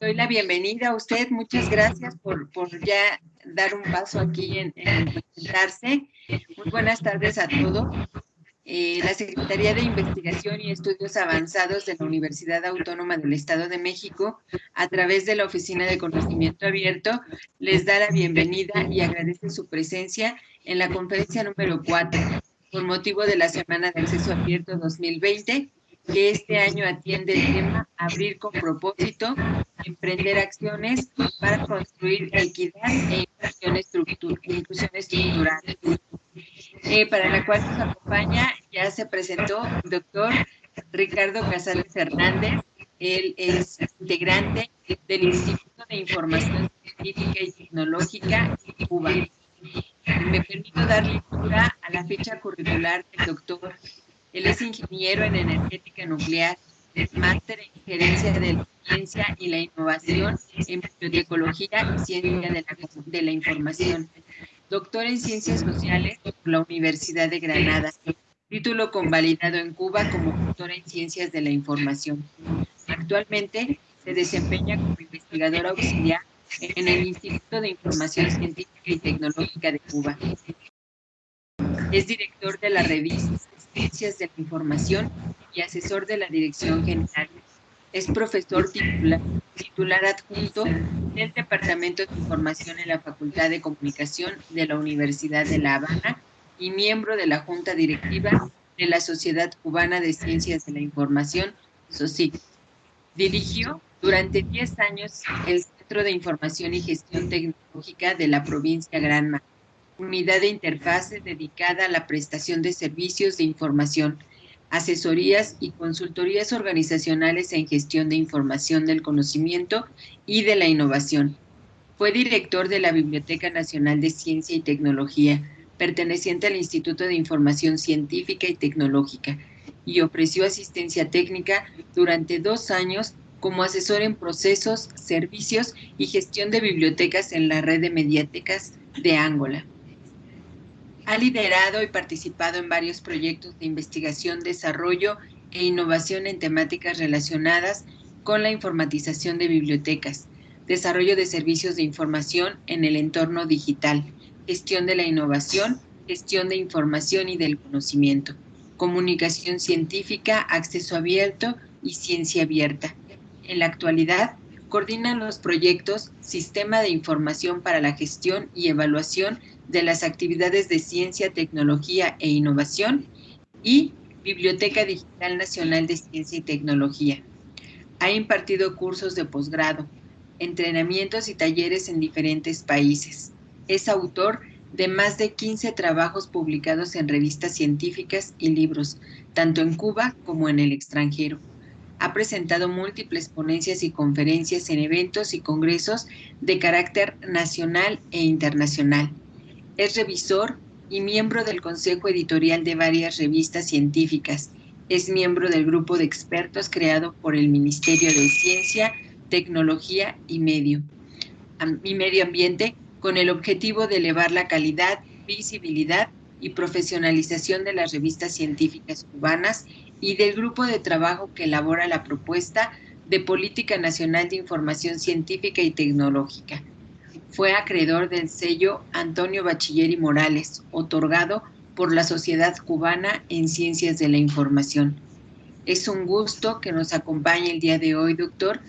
doy la bienvenida a usted. Muchas gracias por, por ya dar un paso aquí en, presentarse. Muy buenas tardes a todos. Eh, la Secretaría de Investigación y Estudios Avanzados de la Universidad Autónoma del Estado de México, a través de la Oficina de Conocimiento Abierto, les da la bienvenida y agradece su presencia en la conferencia número 4, con motivo de la Semana de Acceso Abierto 2020, que este año atiende el tema Abrir con propósito, emprender acciones para construir equidad e inclusión, estructural, eh, para la cual nos acompaña, ya se presentó el doctor Ricardo Casales Hernández, él es integrante del Instituto de Información Científica y Tecnológica de Cuba. Me permito dar lectura a la fecha curricular del doctor. Él es ingeniero en energética nuclear, máster en gerencia de la ciencia y la innovación en bibliotecología y ciencia de la, de la información. Doctor en ciencias sociales por la Universidad de Granada. Título convalidado en Cuba como doctor en ciencias de la información. Actualmente se desempeña como investigador auxiliar en el Instituto de Información Científica y Tecnológica de Cuba. Es director de la revista Ciencias de la Información y asesor de la Dirección General. Es profesor titular, titular adjunto del Departamento de Información en la Facultad de Comunicación de la Universidad de La Habana y miembro de la Junta Directiva de la Sociedad Cubana de Ciencias de la Información, SOCIC. Dirigió durante 10 años el Centro de Información y Gestión Tecnológica de la provincia Granma, unidad de interfaces dedicada a la prestación de servicios de información, asesorías y consultorías organizacionales en gestión de información del conocimiento y de la innovación. Fue director de la Biblioteca Nacional de Ciencia y Tecnología, perteneciente al Instituto de Información Científica y Tecnológica, y ofreció asistencia técnica durante dos años como asesor en procesos, servicios y gestión de bibliotecas en la red de mediáticas de Angola. Ha liderado y participado en varios proyectos de investigación, desarrollo e innovación en temáticas relacionadas con la informatización de bibliotecas, desarrollo de servicios de información en el entorno digital, gestión de la innovación, gestión de información y del conocimiento, comunicación científica, acceso abierto y ciencia abierta. En la actualidad, coordina los proyectos Sistema de Información para la Gestión y Evaluación de las actividades de ciencia, tecnología e innovación y Biblioteca Digital Nacional de Ciencia y Tecnología. Ha impartido cursos de posgrado, entrenamientos y talleres en diferentes países. Es autor de más de 15 trabajos publicados en revistas científicas y libros, tanto en Cuba como en el extranjero. Ha presentado múltiples ponencias y conferencias en eventos y congresos de carácter nacional e internacional es revisor y miembro del consejo editorial de varias revistas científicas. Es miembro del grupo de expertos creado por el Ministerio de Ciencia, Tecnología y Medio, Ambiente con el objetivo de elevar la calidad, visibilidad y profesionalización de las revistas científicas cubanas y del grupo de trabajo que elabora la propuesta de Política Nacional de Información Científica y Tecnológica, fue acreedor del sello Antonio Bachiller y Morales, otorgado por la Sociedad Cubana en Ciencias de la Información. Es un gusto que nos acompañe el día de hoy, doctor,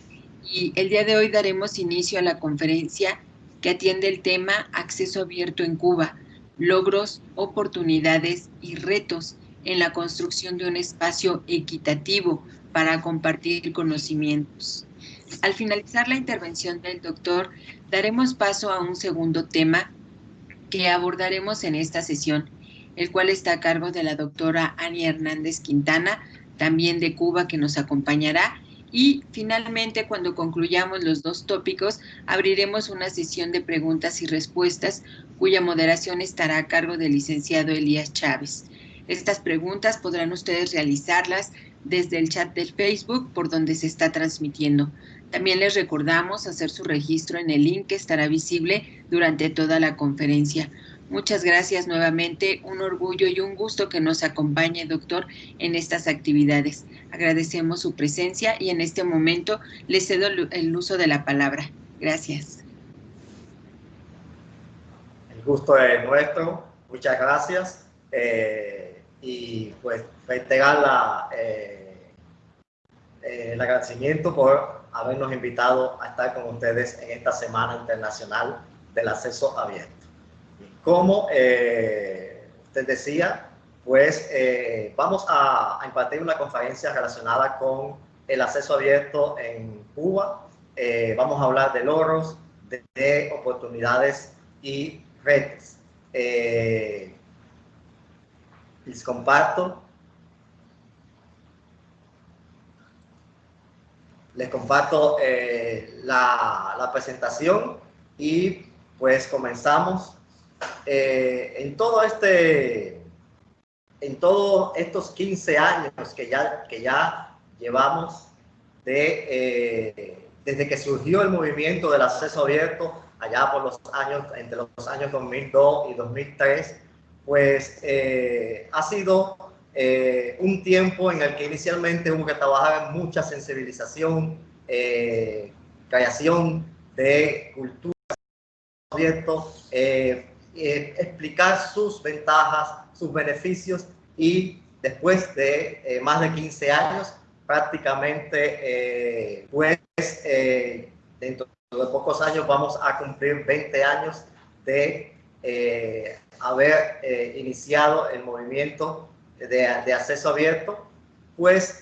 y el día de hoy daremos inicio a la conferencia que atiende el tema Acceso Abierto en Cuba, logros, oportunidades y retos en la construcción de un espacio equitativo para compartir conocimientos. Al finalizar la intervención del doctor, daremos paso a un segundo tema que abordaremos en esta sesión, el cual está a cargo de la doctora Ani Hernández Quintana, también de Cuba, que nos acompañará. Y finalmente, cuando concluyamos los dos tópicos, abriremos una sesión de preguntas y respuestas, cuya moderación estará a cargo del licenciado Elías Chávez. Estas preguntas podrán ustedes realizarlas desde el chat del Facebook por donde se está transmitiendo. También les recordamos hacer su registro en el link que estará visible durante toda la conferencia. Muchas gracias nuevamente, un orgullo y un gusto que nos acompañe, doctor, en estas actividades. Agradecemos su presencia y en este momento le cedo el uso de la palabra. Gracias. El gusto es nuestro, muchas gracias. Eh, y pues reiterar la, eh, eh, el agradecimiento por habernos invitado a estar con ustedes en esta Semana Internacional del Acceso Abierto. Como eh, usted decía, pues eh, vamos a, impartir una conferencia relacionada con el acceso abierto en Cuba. Eh, vamos a hablar de logros, de, oportunidades y retos. les comparto. Les comparto la, la presentación y pues comenzamos. Eh, en todo este, en todos estos 15 años que ya, que ya llevamos de, eh, desde que surgió el movimiento del acceso abierto, allá por los años, entre los años 2002 y 2003, pues eh, ha sido un tiempo en el que inicialmente hubo que trabajar en mucha sensibilización, creación de cultura abierto, eh, explicar sus ventajas, sus beneficios y después de eh, más de 15 años, prácticamente, eh, pues, dentro de pocos años vamos a cumplir 20 años de haber iniciado el movimiento de, de, acceso abierto, pues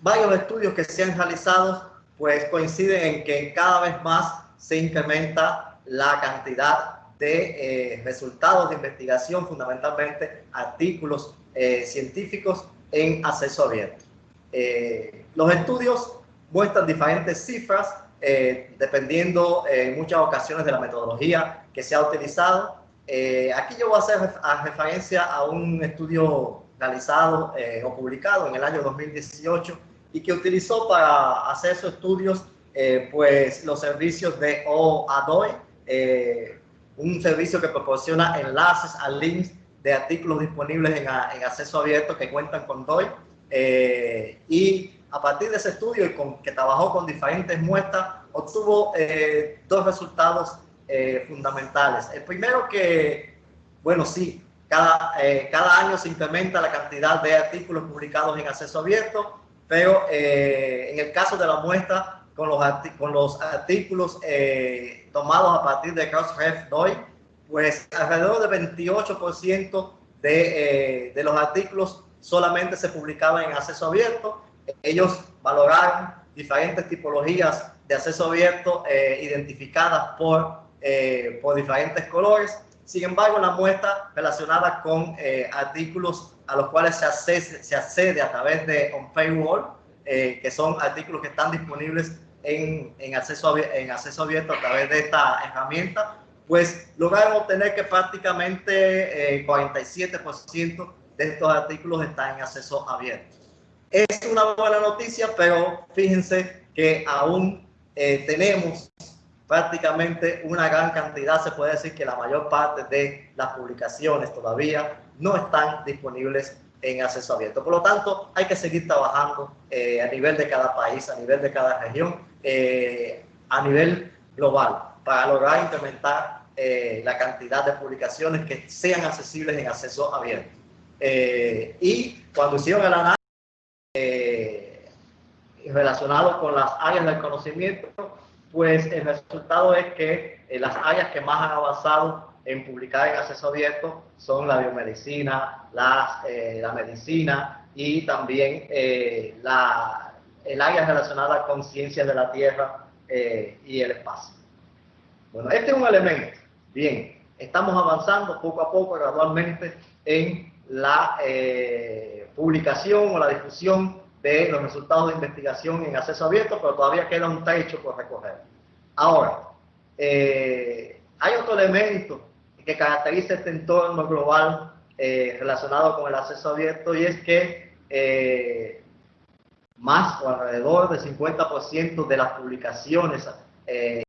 varios estudios que se han realizado pues coinciden en que cada vez más se incrementa la cantidad de eh, resultados de investigación, fundamentalmente artículos eh, científicos en acceso abierto. Eh, los estudios muestran diferentes cifras dependiendo en muchas ocasiones de la metodología que se ha utilizado. Aquí yo voy a hacer referencia a un estudio realizado o publicado en el año 2018 y que utilizó para hacer esos estudios pues los servicios de OADOI, eh, un servicio que proporciona enlaces a links de artículos disponibles en, acceso abierto que cuentan con DOI. Eh, y a partir de ese estudio y con, que trabajó con diferentes muestras, obtuvo eh, dos resultados fundamentales. El primero que, bueno, sí, cada, cada año se incrementa la cantidad de artículos publicados en acceso abierto, pero en el caso de la muestra con los, con los artículos eh, tomados a partir de Crossref DOI, pues alrededor del 28% de, eh, de los artículos solamente se publicaban en acceso abierto. Ellos valoraron diferentes tipologías de acceso abierto eh, identificadas por, por diferentes colores. Sin embargo, la muestra relacionada con artículos a los cuales se accede, se accede a través de On Paywall, que son artículos que están disponibles en, en, acceso, en acceso abierto a través de esta herramienta, pues lograron obtener que prácticamente eh, 47% de estos artículos están en acceso abierto. Es una buena noticia, pero fíjense que aún eh, tenemos prácticamente una gran cantidad, se puede decir que la mayor parte de las publicaciones todavía no están disponibles en acceso abierto. Por lo tanto, hay que seguir trabajando eh, a nivel de cada país, a nivel de cada región, eh, a nivel global para lograr incrementar eh, la cantidad de publicaciones que sean accesibles en acceso abierto. Eh, y cuando hicieron el análisis relacionado con las áreas del conocimiento, pues el resultado es que las áreas que más han avanzado en publicar en acceso abierto son la biomedicina, las, la medicina y también la, el área relacionada con ciencias de la Tierra eh, y el espacio. Bueno, este es un elemento. Bien, estamos avanzando poco a poco, gradualmente, en la eh, publicación o la difusión de los resultados de investigación en acceso abierto, pero todavía queda un techo por recorrer. Ahora, eh, hay otro elemento que caracteriza este entorno global relacionado con el acceso abierto y es que más o alrededor del 50% de las publicaciones eh,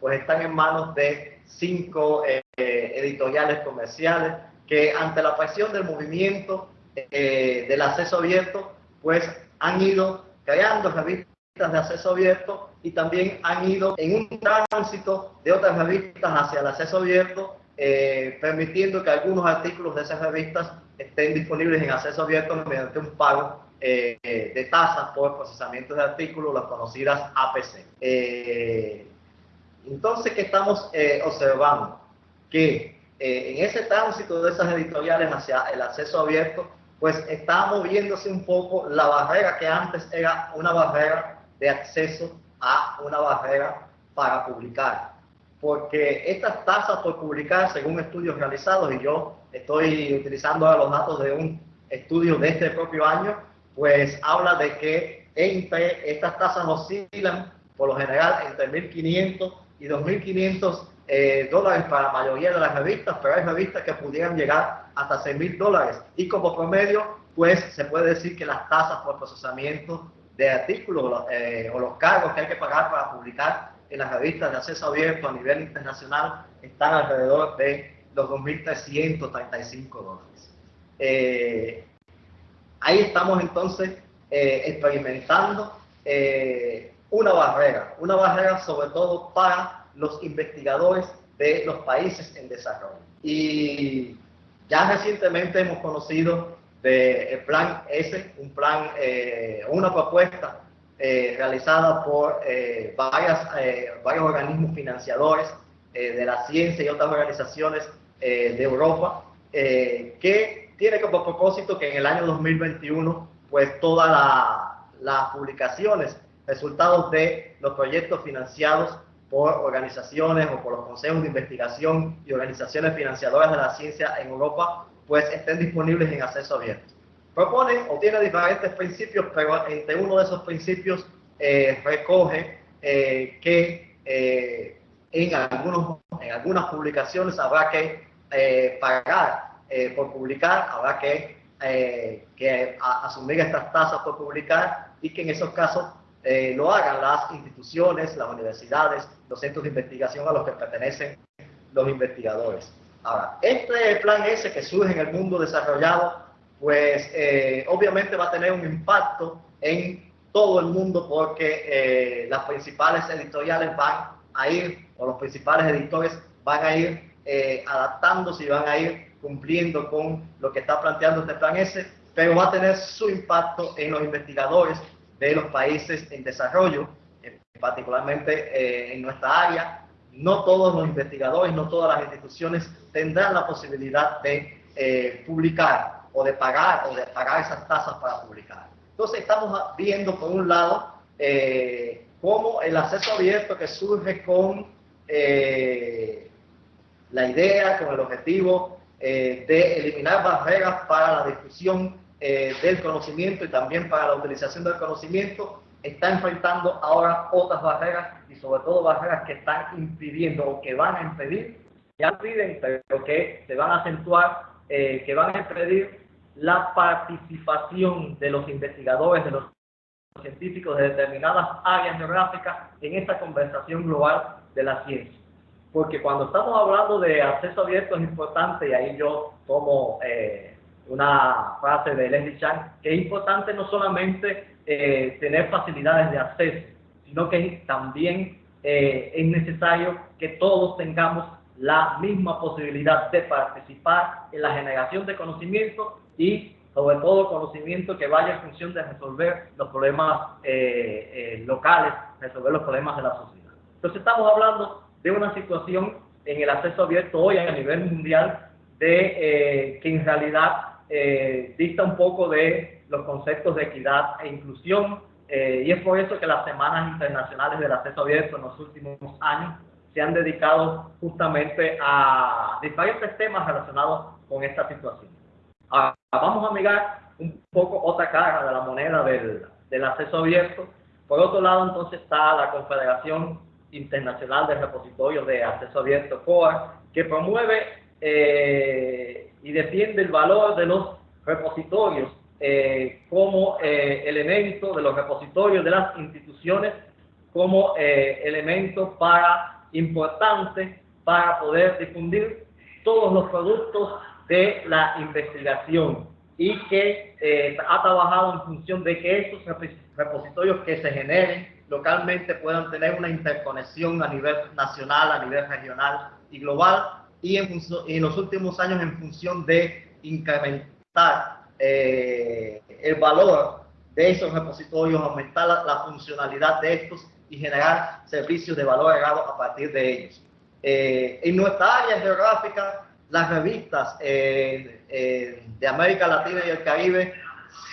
pues están en manos de cinco editoriales comerciales que ante la presión del movimiento del acceso abierto, pues han ido creando revistas de acceso abierto y también han ido en un tránsito de otras revistas hacia el acceso abierto, eh, permitiendo que algunos artículos de esas revistas estén disponibles en acceso abierto mediante un pago eh, de tasas por procesamiento de artículos, las conocidas APC. Eh, entonces, ¿qué estamos observando? Que en ese tránsito de esas editoriales hacia el acceso abierto, pues está moviéndose un poco la barrera que antes era una barrera de acceso a una barrera para publicar. Porque estas tasas por publicar, según estudios realizados, y yo estoy utilizando los datos de un estudio de este propio año, pues habla de que entre estas tasas oscilan por lo general entre 1.500 y 2.500 eh, dólares para la mayoría de las revistas, pero hay revistas que pudieran llegar hasta 6.000 dólares. Y como promedio, pues se puede decir que las tasas por procesamiento de artículos eh, o los cargos que hay que pagar para publicar en las revistas de acceso abierto a nivel internacional están alrededor de los 2.335 dólares. Eh, ahí estamos entonces eh, experimentando una barrera, una barrera sobre todo para los investigadores de los países en desarrollo. Y ya recientemente hemos conocido del plan S, un plan, eh, una propuesta eh, realizada por eh, varias, varios organismos financiadores de la ciencia y otras organizaciones de Europa, que tiene como propósito que en el año 2021, pues todas las publicaciones, resultados de los proyectos financiados por organizaciones o por los consejos de investigación y organizaciones financiadoras de la ciencia en Europa pues estén disponibles en acceso abierto. Propone o tiene diferentes principios, pero entre uno de esos principios eh, recoge eh, que eh, en, algunos, en algunas publicaciones habrá que pagar por publicar, habrá que, que asumir estas tasas por publicar y que en esos casos lo hagan las instituciones, las universidades, los centros de investigación a los que pertenecen los investigadores. Ahora, este plan S que surge en el mundo desarrollado, pues eh, obviamente va a tener un impacto en todo el mundo porque eh, las principales editoriales van a ir, o los principales editores van a ir eh, adaptándose y van a ir cumpliendo con lo que está planteando este plan S, pero va a tener su impacto en los investigadores de los países en desarrollo, particularmente en nuestra área, no todos los investigadores, no todas las instituciones tendrán la posibilidad de eh, publicar o de pagar o de pagar esas tasas para publicar. Entonces estamos viendo por un lado eh, cómo el acceso abierto que surge con eh, la idea, con el objetivo de eliminar barreras para la difusión del conocimiento y también para la utilización del conocimiento, está enfrentando ahora otras barreras y sobre todo barreras que están impidiendo o que van a impedir, ya piden, pero que se van a acentuar, eh, que van a impedir la participación de los investigadores, de los científicos de determinadas áreas geográficas en esta conversación global de la ciencia. Porque cuando estamos hablando de acceso abierto es importante, y ahí yo tomo eh, una frase de Leslie Chang, que es importante no solamente eh, tener facilidades de acceso, sino que también eh, es necesario que todos tengamos la misma posibilidad de participar en la generación de conocimiento y sobre todo conocimiento que vaya en función de resolver los problemas eh, locales, resolver los problemas de la sociedad. Entonces estamos hablando de una situación en el acceso abierto hoy a nivel mundial de que en realidad dicta un poco de los conceptos de equidad e inclusión, eh, y es por eso que las semanas internacionales del acceso abierto en los últimos años se han dedicado justamente a diferentes temas relacionados con esta situación. Ahora, vamos a mirar un poco otra cara de la moneda del, del acceso abierto. Por otro lado, entonces está la Confederación Internacional de Repositorios de Acceso Abierto, COA, que promueve eh, y defiende el valor de los repositorios eh, como eh, elemento de los repositorios de las instituciones, como eh, elemento para importante para poder difundir todos los productos de la investigación y que eh, ha trabajado en función de que estos repositorios que se generen localmente puedan tener una interconexión a nivel nacional, a nivel regional y global y en, en los últimos años en función de incrementar eh, el valor de esos repositorios, aumentar la, funcionalidad de estos y generar servicios de valor agregado a partir de ellos. Eh, en nuestra área geográfica, las revistas eh, de América Latina y el Caribe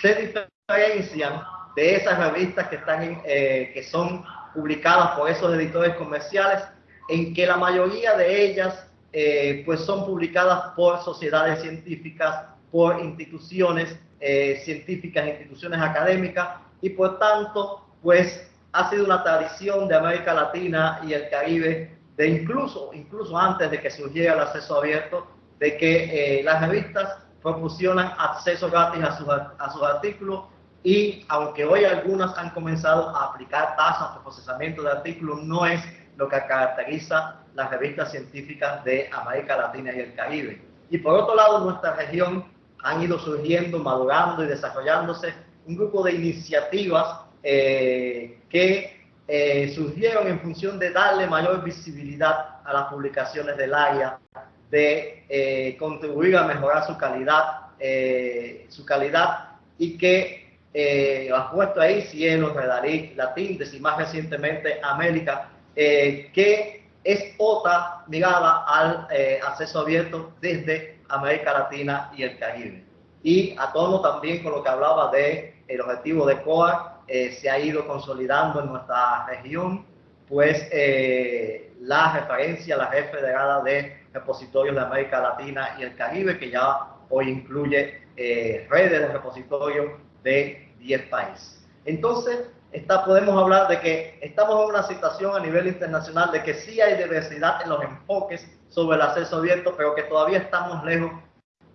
se diferencian de esas revistas que, están en, que son publicadas por esos editores comerciales, en que la mayoría de ellas pues son publicadas por sociedades científicas por instituciones eh, científicas, instituciones académicas y por tanto, pues ha sido una tradición de América Latina y el Caribe, de incluso, incluso antes de que surgiera el acceso abierto, de que eh, las revistas proporcionan acceso gratis a sus, a sus artículos y aunque hoy algunas han comenzado a aplicar tasas de procesamiento de artículos, no es lo que caracteriza las revistas científicas de América Latina y el Caribe. Y por otro lado, nuestra región han ido surgiendo, madurando y desarrollándose un grupo de iniciativas eh, que eh, surgieron en función de darle mayor visibilidad a las publicaciones del área, de eh, contribuir a mejorar su calidad, su calidad y que ha puesto ahí Cielo, Redaric, Latintes y más recientemente América, que es otra ligada al acceso abierto desde América Latina y el Caribe. Y a tono también con lo que hablaba de el objetivo de COA, eh, se ha ido consolidando en nuestra región, pues eh, la referencia, la red federada de repositorios de América Latina y el Caribe, que ya hoy incluye eh, redes de repositorios de 10 países. Entonces, está, podemos hablar de que estamos en una situación a nivel internacional de que sí hay diversidad en los enfoques sobre el acceso abierto, pero que todavía estamos lejos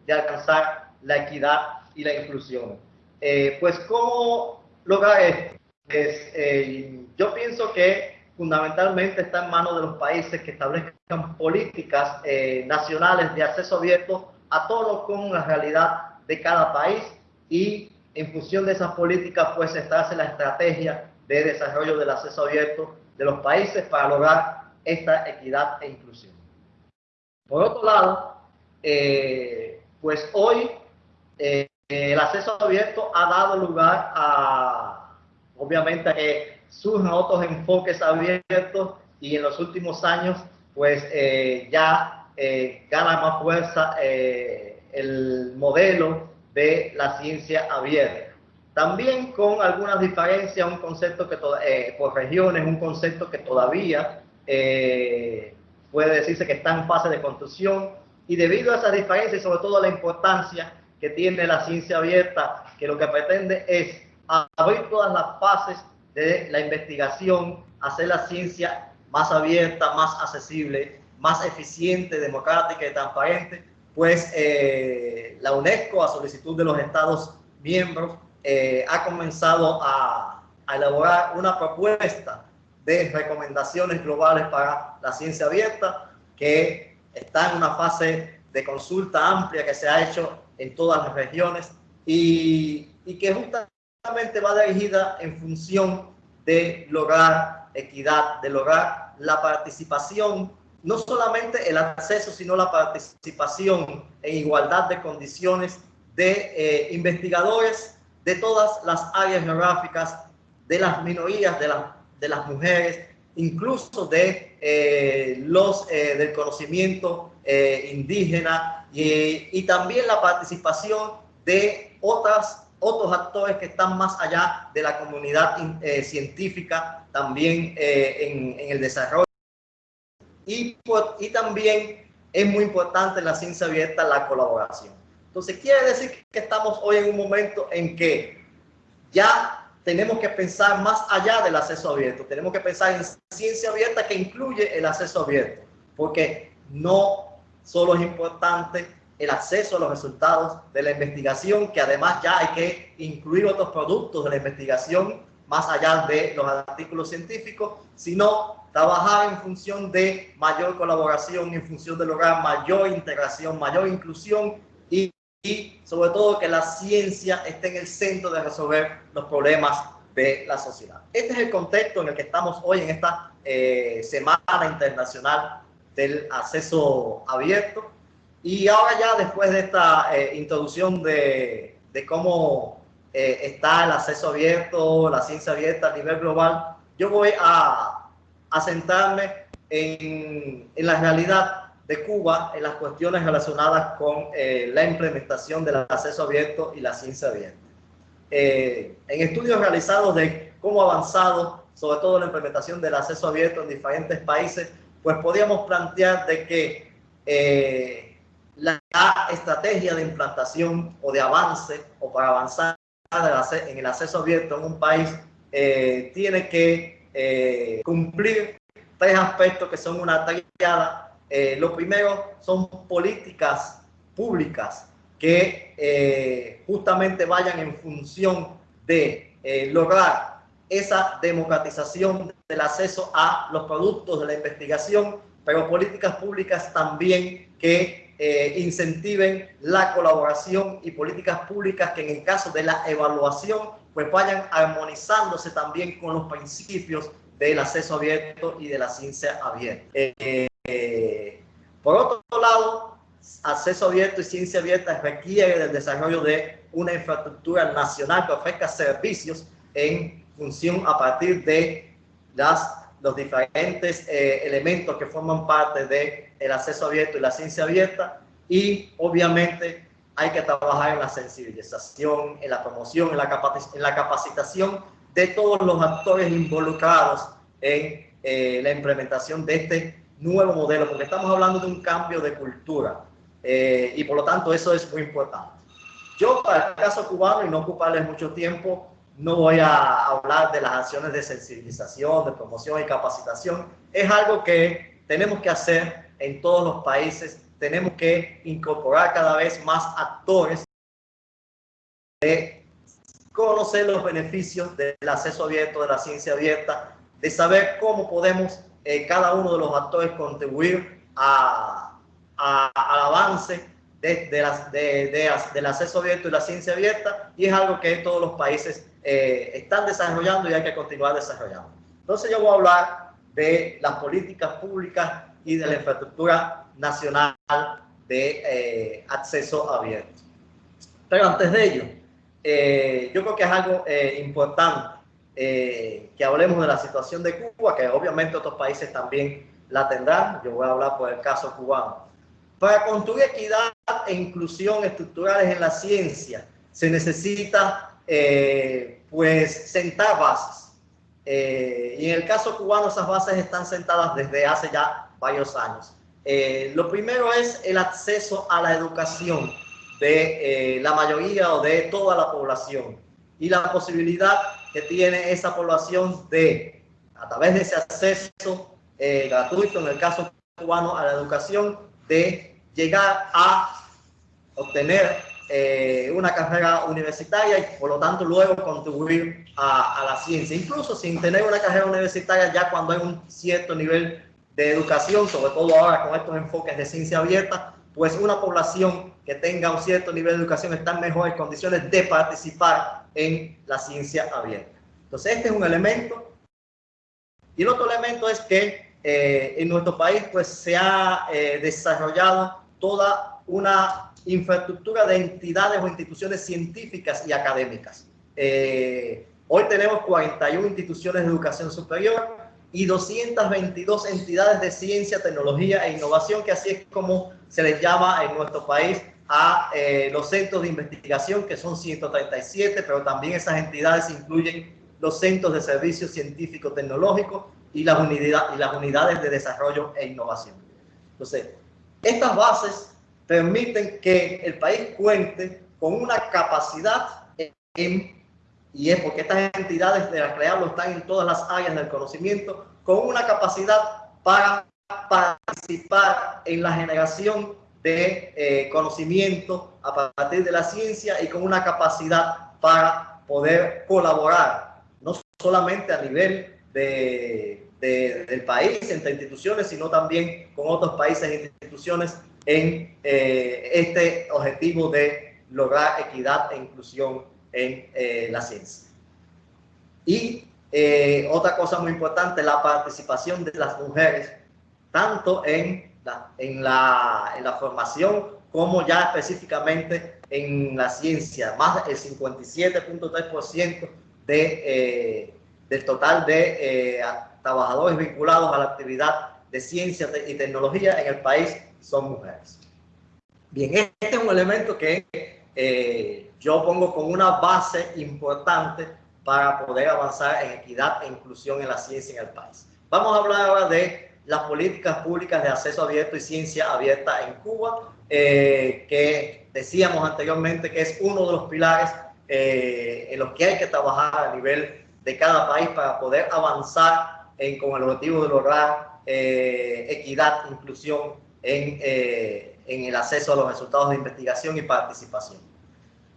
de alcanzar la equidad y la inclusión. Eh, pues, ¿cómo lograr esto? Pues, eh, yo pienso que fundamentalmente está en manos de los países que establezcan políticas eh, nacionales de acceso abierto a todos con la realidad de cada país y en función de esas políticas pues se hace la estrategia de desarrollo del acceso abierto de los países para lograr esta equidad e inclusión. Por otro lado, eh, pues hoy eh, el acceso abierto ha dado lugar a, obviamente, a que surjan otros enfoques abiertos y en los últimos años, pues eh, ya gana más fuerza el modelo de la ciencia abierta. También con algunas diferencias, un concepto que por regiones, un concepto que todavía puede decirse que está en fase de construcción y debido a esas diferencias y sobre todo a la importancia que tiene la ciencia abierta, que lo que pretende es abrir todas las fases de la investigación, hacer la ciencia más abierta, más accesible, más eficiente, democrática y transparente, pues eh, la UNESCO, a solicitud de los Estados miembros, eh, ha comenzado a, a elaborar una propuesta de recomendaciones globales para la ciencia abierta, que está en una fase de consulta amplia que se ha hecho en todas las regiones y, y que justamente va dirigida en función de lograr equidad, de lograr la participación, no solamente el acceso, sino la participación en igualdad de condiciones de eh, investigadores de todas las áreas geográficas, de las minorías, de las de las mujeres, incluso de eh, los eh, del conocimiento indígena y, también la participación de otras, otros actores que están más allá de la comunidad científica, también en, el desarrollo. Y, y también es muy importante en la ciencia abierta la colaboración. Entonces, quiere decir que estamos hoy en un momento en que ya tenemos que pensar más allá del acceso abierto. Tenemos que pensar en ciencia abierta que incluye el acceso abierto, porque no solo es importante el acceso a los resultados de la investigación, que además ya hay que incluir otros productos de la investigación más allá de los artículos científicos, sino trabajar en función de mayor colaboración, en función de lograr mayor integración, mayor inclusión y, sobre todo que la ciencia esté en el centro de resolver los problemas de la sociedad. Este es el contexto en el que estamos hoy en esta eh, Semana Internacional del Acceso Abierto. Y ahora ya después de esta eh, introducción de, de cómo eh, está el acceso abierto, la ciencia abierta a nivel global, yo voy a, a centrarme en, en, la realidad de Cuba, en las cuestiones relacionadas con eh, la implementación del acceso abierto y la ciencia abierta. Eh, en estudios realizados de cómo ha avanzado, sobre todo la implementación del acceso abierto en diferentes países, pues podríamos plantear de que la estrategia de implantación o de avance o para avanzar en el acceso abierto en un país eh, tiene que eh, cumplir tres aspectos que son una triada. Eh, lo primero son políticas públicas que justamente vayan en función de lograr esa democratización del acceso a los productos de la investigación, pero políticas públicas también que eh, incentiven la colaboración y políticas públicas que en el caso de la evaluación pues vayan armonizándose también con los principios del acceso abierto y de la ciencia abierta. Eh, por otro lado, acceso abierto y ciencia abierta requiere del desarrollo de una infraestructura nacional que ofrezca servicios en función a partir de las los diferentes eh, elementos que forman parte del el acceso abierto y la ciencia abierta y obviamente hay que trabajar en la sensibilización, en la promoción, en la, en la capacitación de todos los actores involucrados en eh, la implementación de este nuevo modelo, porque estamos hablando de un cambio de cultura eh, y por lo tanto eso es muy importante. Yo para el caso cubano y no ocuparles mucho tiempo, no voy a hablar de las acciones de sensibilización, de promoción y capacitación. Es algo que tenemos que hacer en todos los países. Tenemos que incorporar cada vez más actores de conocer los beneficios del acceso abierto, de la ciencia abierta, de saber cómo podemos eh, cada uno de los actores contribuir a, al avance de, de las, de, del acceso abierto y la ciencia abierta y es algo que todos los países eh, están desarrollando y hay que continuar desarrollando. Entonces yo voy a hablar de las políticas públicas y de la infraestructura nacional de eh, acceso abierto. Pero antes de ello, eh, yo creo que es algo importante que hablemos de la situación de Cuba, que obviamente otros países también la tendrán. Yo voy a hablar por el caso cubano. Para construir equidad e inclusión estructurales en la ciencia, se necesita eh, pues sentar bases. Eh, y en el caso cubano esas bases están sentadas desde hace ya varios años. Eh, lo primero es el acceso a la educación de la mayoría o de toda la población y la posibilidad que tiene esa población de, a través de ese acceso gratuito, en el caso cubano, a la educación, de llegar a obtener eh, una carrera universitaria y por lo tanto luego contribuir a, la ciencia, incluso sin tener una carrera universitaria ya cuando hay un cierto nivel de educación, sobre todo ahora con estos enfoques de ciencia abierta, pues una población que tenga un cierto nivel de educación está en mejores condiciones de participar en la ciencia abierta. Entonces este es un elemento. Y el otro elemento es que eh, en nuestro país pues se ha eh, desarrollado toda una infraestructura de entidades o instituciones científicas y académicas. Eh, hoy tenemos 41 instituciones de educación superior y 222 entidades de ciencia, tecnología e innovación, que así es como se les llama en nuestro país a eh, los centros de investigación, que son 137, pero también esas entidades incluyen los centros de servicios científicos tecnológicos y las, unidades, y las unidades de desarrollo e innovación. Entonces, estas bases permiten que el país cuente con una capacidad en, y es porque estas entidades de la crearlo están en todas las áreas del conocimiento, con una capacidad para participar en la generación de eh, conocimiento a partir de la ciencia y con una capacidad para poder colaborar, no solamente a nivel de, del país, entre instituciones, sino también con otros países e instituciones en eh, este objetivo de lograr equidad e inclusión en eh, la ciencia. Y eh, otra cosa muy importante, la participación de las mujeres, tanto en la, en la, en la formación como ya específicamente en la ciencia. Más del 57.3% de, eh, del total de eh, trabajadores vinculados a la actividad de ciencia y tecnología en el país son mujeres. Bien, este es un elemento que eh, yo pongo como una base importante para poder avanzar en equidad e inclusión en la ciencia en el país. Vamos a hablar ahora de las políticas públicas de acceso abierto y ciencia abierta en Cuba, eh, que decíamos anteriormente que es uno de los pilares eh, en los que hay que trabajar a nivel de cada país para poder avanzar en, con el objetivo de lograr eh, equidad, inclusión en, en el acceso a los resultados de investigación y participación.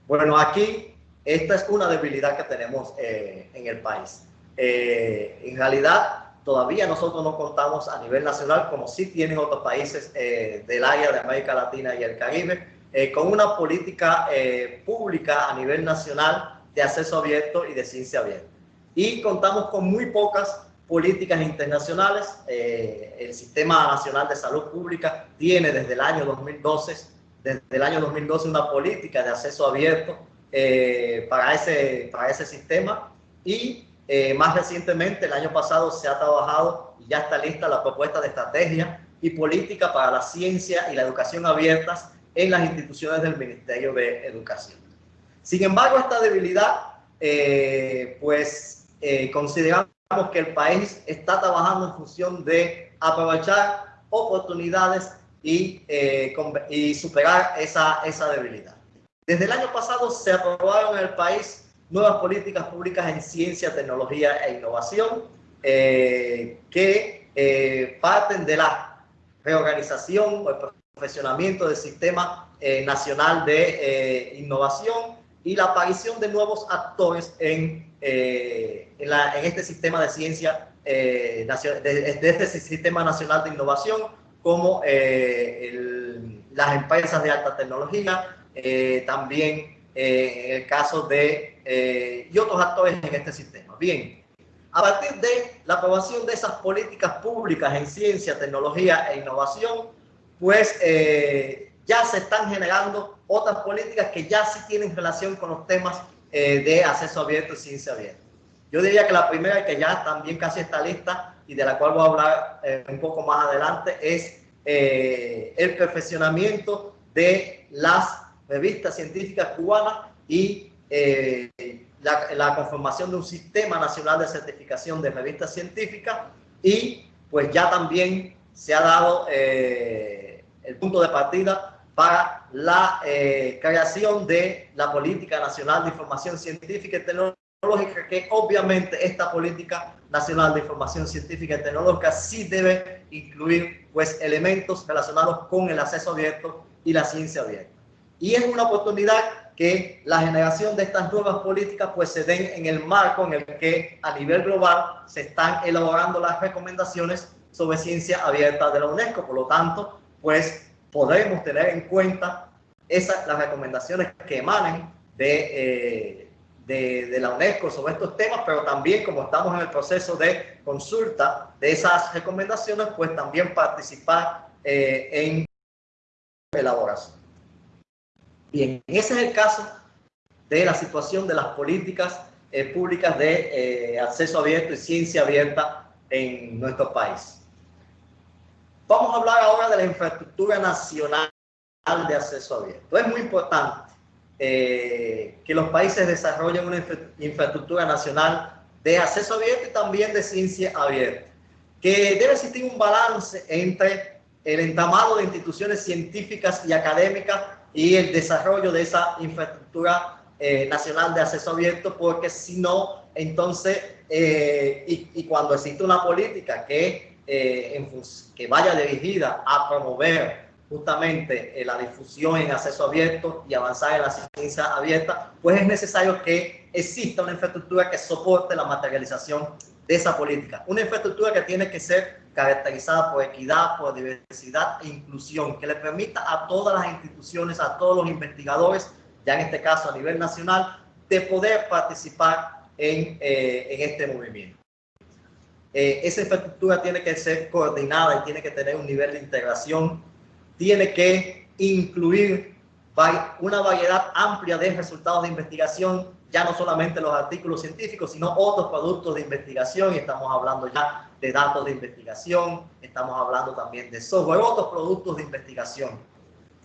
Bueno, aquí esta es una debilidad que tenemos en el país. en realidad, todavía nosotros no contamos a nivel nacional, como sí tienen otros países eh, del área de América Latina y el Caribe, eh, con una política eh, pública a nivel nacional de acceso abierto y de ciencia abierta. Y contamos con muy pocas políticas internacionales. el Sistema Nacional de Salud Pública tiene desde el año 2012, desde el año 2012 una política de acceso abierto para, ese, para ese sistema y eh, más recientemente, el año pasado, se ha trabajado y ya está lista la propuesta de estrategia y política para la ciencia y la educación abiertas en las instituciones del Ministerio de Educación. Sin embargo, esta debilidad, eh, pues eh, consideramos que el país está trabajando en función de aprovechar oportunidades y, y superar esa, esa debilidad. Desde el año pasado se aprobaron en el país nuevas políticas públicas en ciencia, tecnología e innovación eh, que eh, parten de la reorganización o el profesionamiento del Sistema eh, Nacional de Innovación y la aparición de nuevos actores en, en, este sistema de ciencia, de, de, este Sistema Nacional de Innovación, como el, las empresas de alta tecnología, también en el caso de eh, y otros actores en este sistema. Bien, a partir de la aprobación de esas políticas públicas en ciencia, tecnología e innovación, pues eh, ya se están generando otras políticas que ya sí tienen relación con los temas eh, de acceso abierto y ciencia abierta. Yo diría que la primera que ya también casi está lista y de la cual voy a hablar un poco más adelante es el perfeccionamiento de las revistas científicas cubanas y eh, la, conformación de un sistema nacional de certificación de revistas científicas y pues ya también se ha dado eh, el punto de partida para la eh, creación de la Política Nacional de Información Científica y Tecnológica, que obviamente esta Política Nacional de Información Científica y Tecnológica sí debe incluir pues elementos relacionados con el acceso abierto y la ciencia abierta. Y es una oportunidad que la generación de estas nuevas políticas pues se den en el marco en el que a nivel global se están elaborando las recomendaciones sobre ciencia abierta de la UNESCO. Por lo tanto, pues podremos tener en cuenta esas, las recomendaciones que emanen de, eh, de, de, la UNESCO sobre estos temas, pero también como estamos en el proceso de consulta de esas recomendaciones, pues también participar eh, en elaboración. Bien, ese es el caso de la situación de las políticas eh, públicas de eh, acceso abierto y ciencia abierta en nuestro país. Vamos a hablar ahora de la infraestructura nacional de acceso abierto. Es muy importante eh, que los países desarrollen una infraestructura nacional de acceso abierto y también de ciencia abierta, que debe existir un balance entre el entramado de instituciones científicas y académicas y el desarrollo de esa infraestructura eh, nacional de acceso abierto, porque si no, entonces, eh, y, cuando existe una política que, eh, que vaya dirigida a promover justamente eh, la difusión en acceso abierto y avanzar en la ciencia abierta, pues es necesario que exista una infraestructura que soporte la materialización de esa política. Una infraestructura que tiene que ser caracterizada por equidad, por diversidad e inclusión, que le permita a todas las instituciones, a todos los investigadores, ya en este caso a nivel nacional, de poder participar en, eh, en este movimiento. Eh, esa infraestructura tiene que ser coordinada y tiene que tener un nivel de integración tiene que incluir una variedad amplia de resultados de investigación, ya no solamente los artículos científicos, sino otros productos de investigación, y estamos hablando ya de datos de investigación, estamos hablando también de software, otros productos de investigación.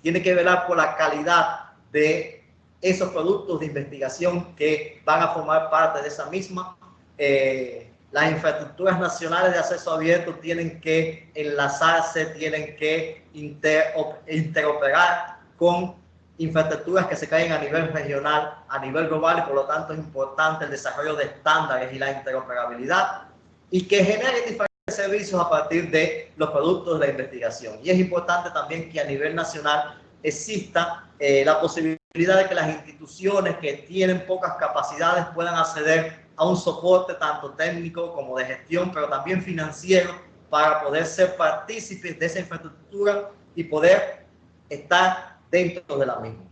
Tiene que velar por la calidad de esos productos de investigación que van a formar parte de esa misma eh, las infraestructuras nacionales de acceso abierto tienen que enlazarse, tienen que interoperar con infraestructuras que se caen a nivel regional, a nivel global, y por lo tanto es importante el desarrollo de estándares y la interoperabilidad y que generen diferentes servicios a partir de los productos de la investigación. Y es importante también que a nivel nacional exista eh, la posibilidad de que las instituciones que tienen pocas capacidades puedan acceder a un soporte tanto técnico como de gestión, pero también financiero para poder ser partícipes de esa infraestructura y poder estar dentro de la misma.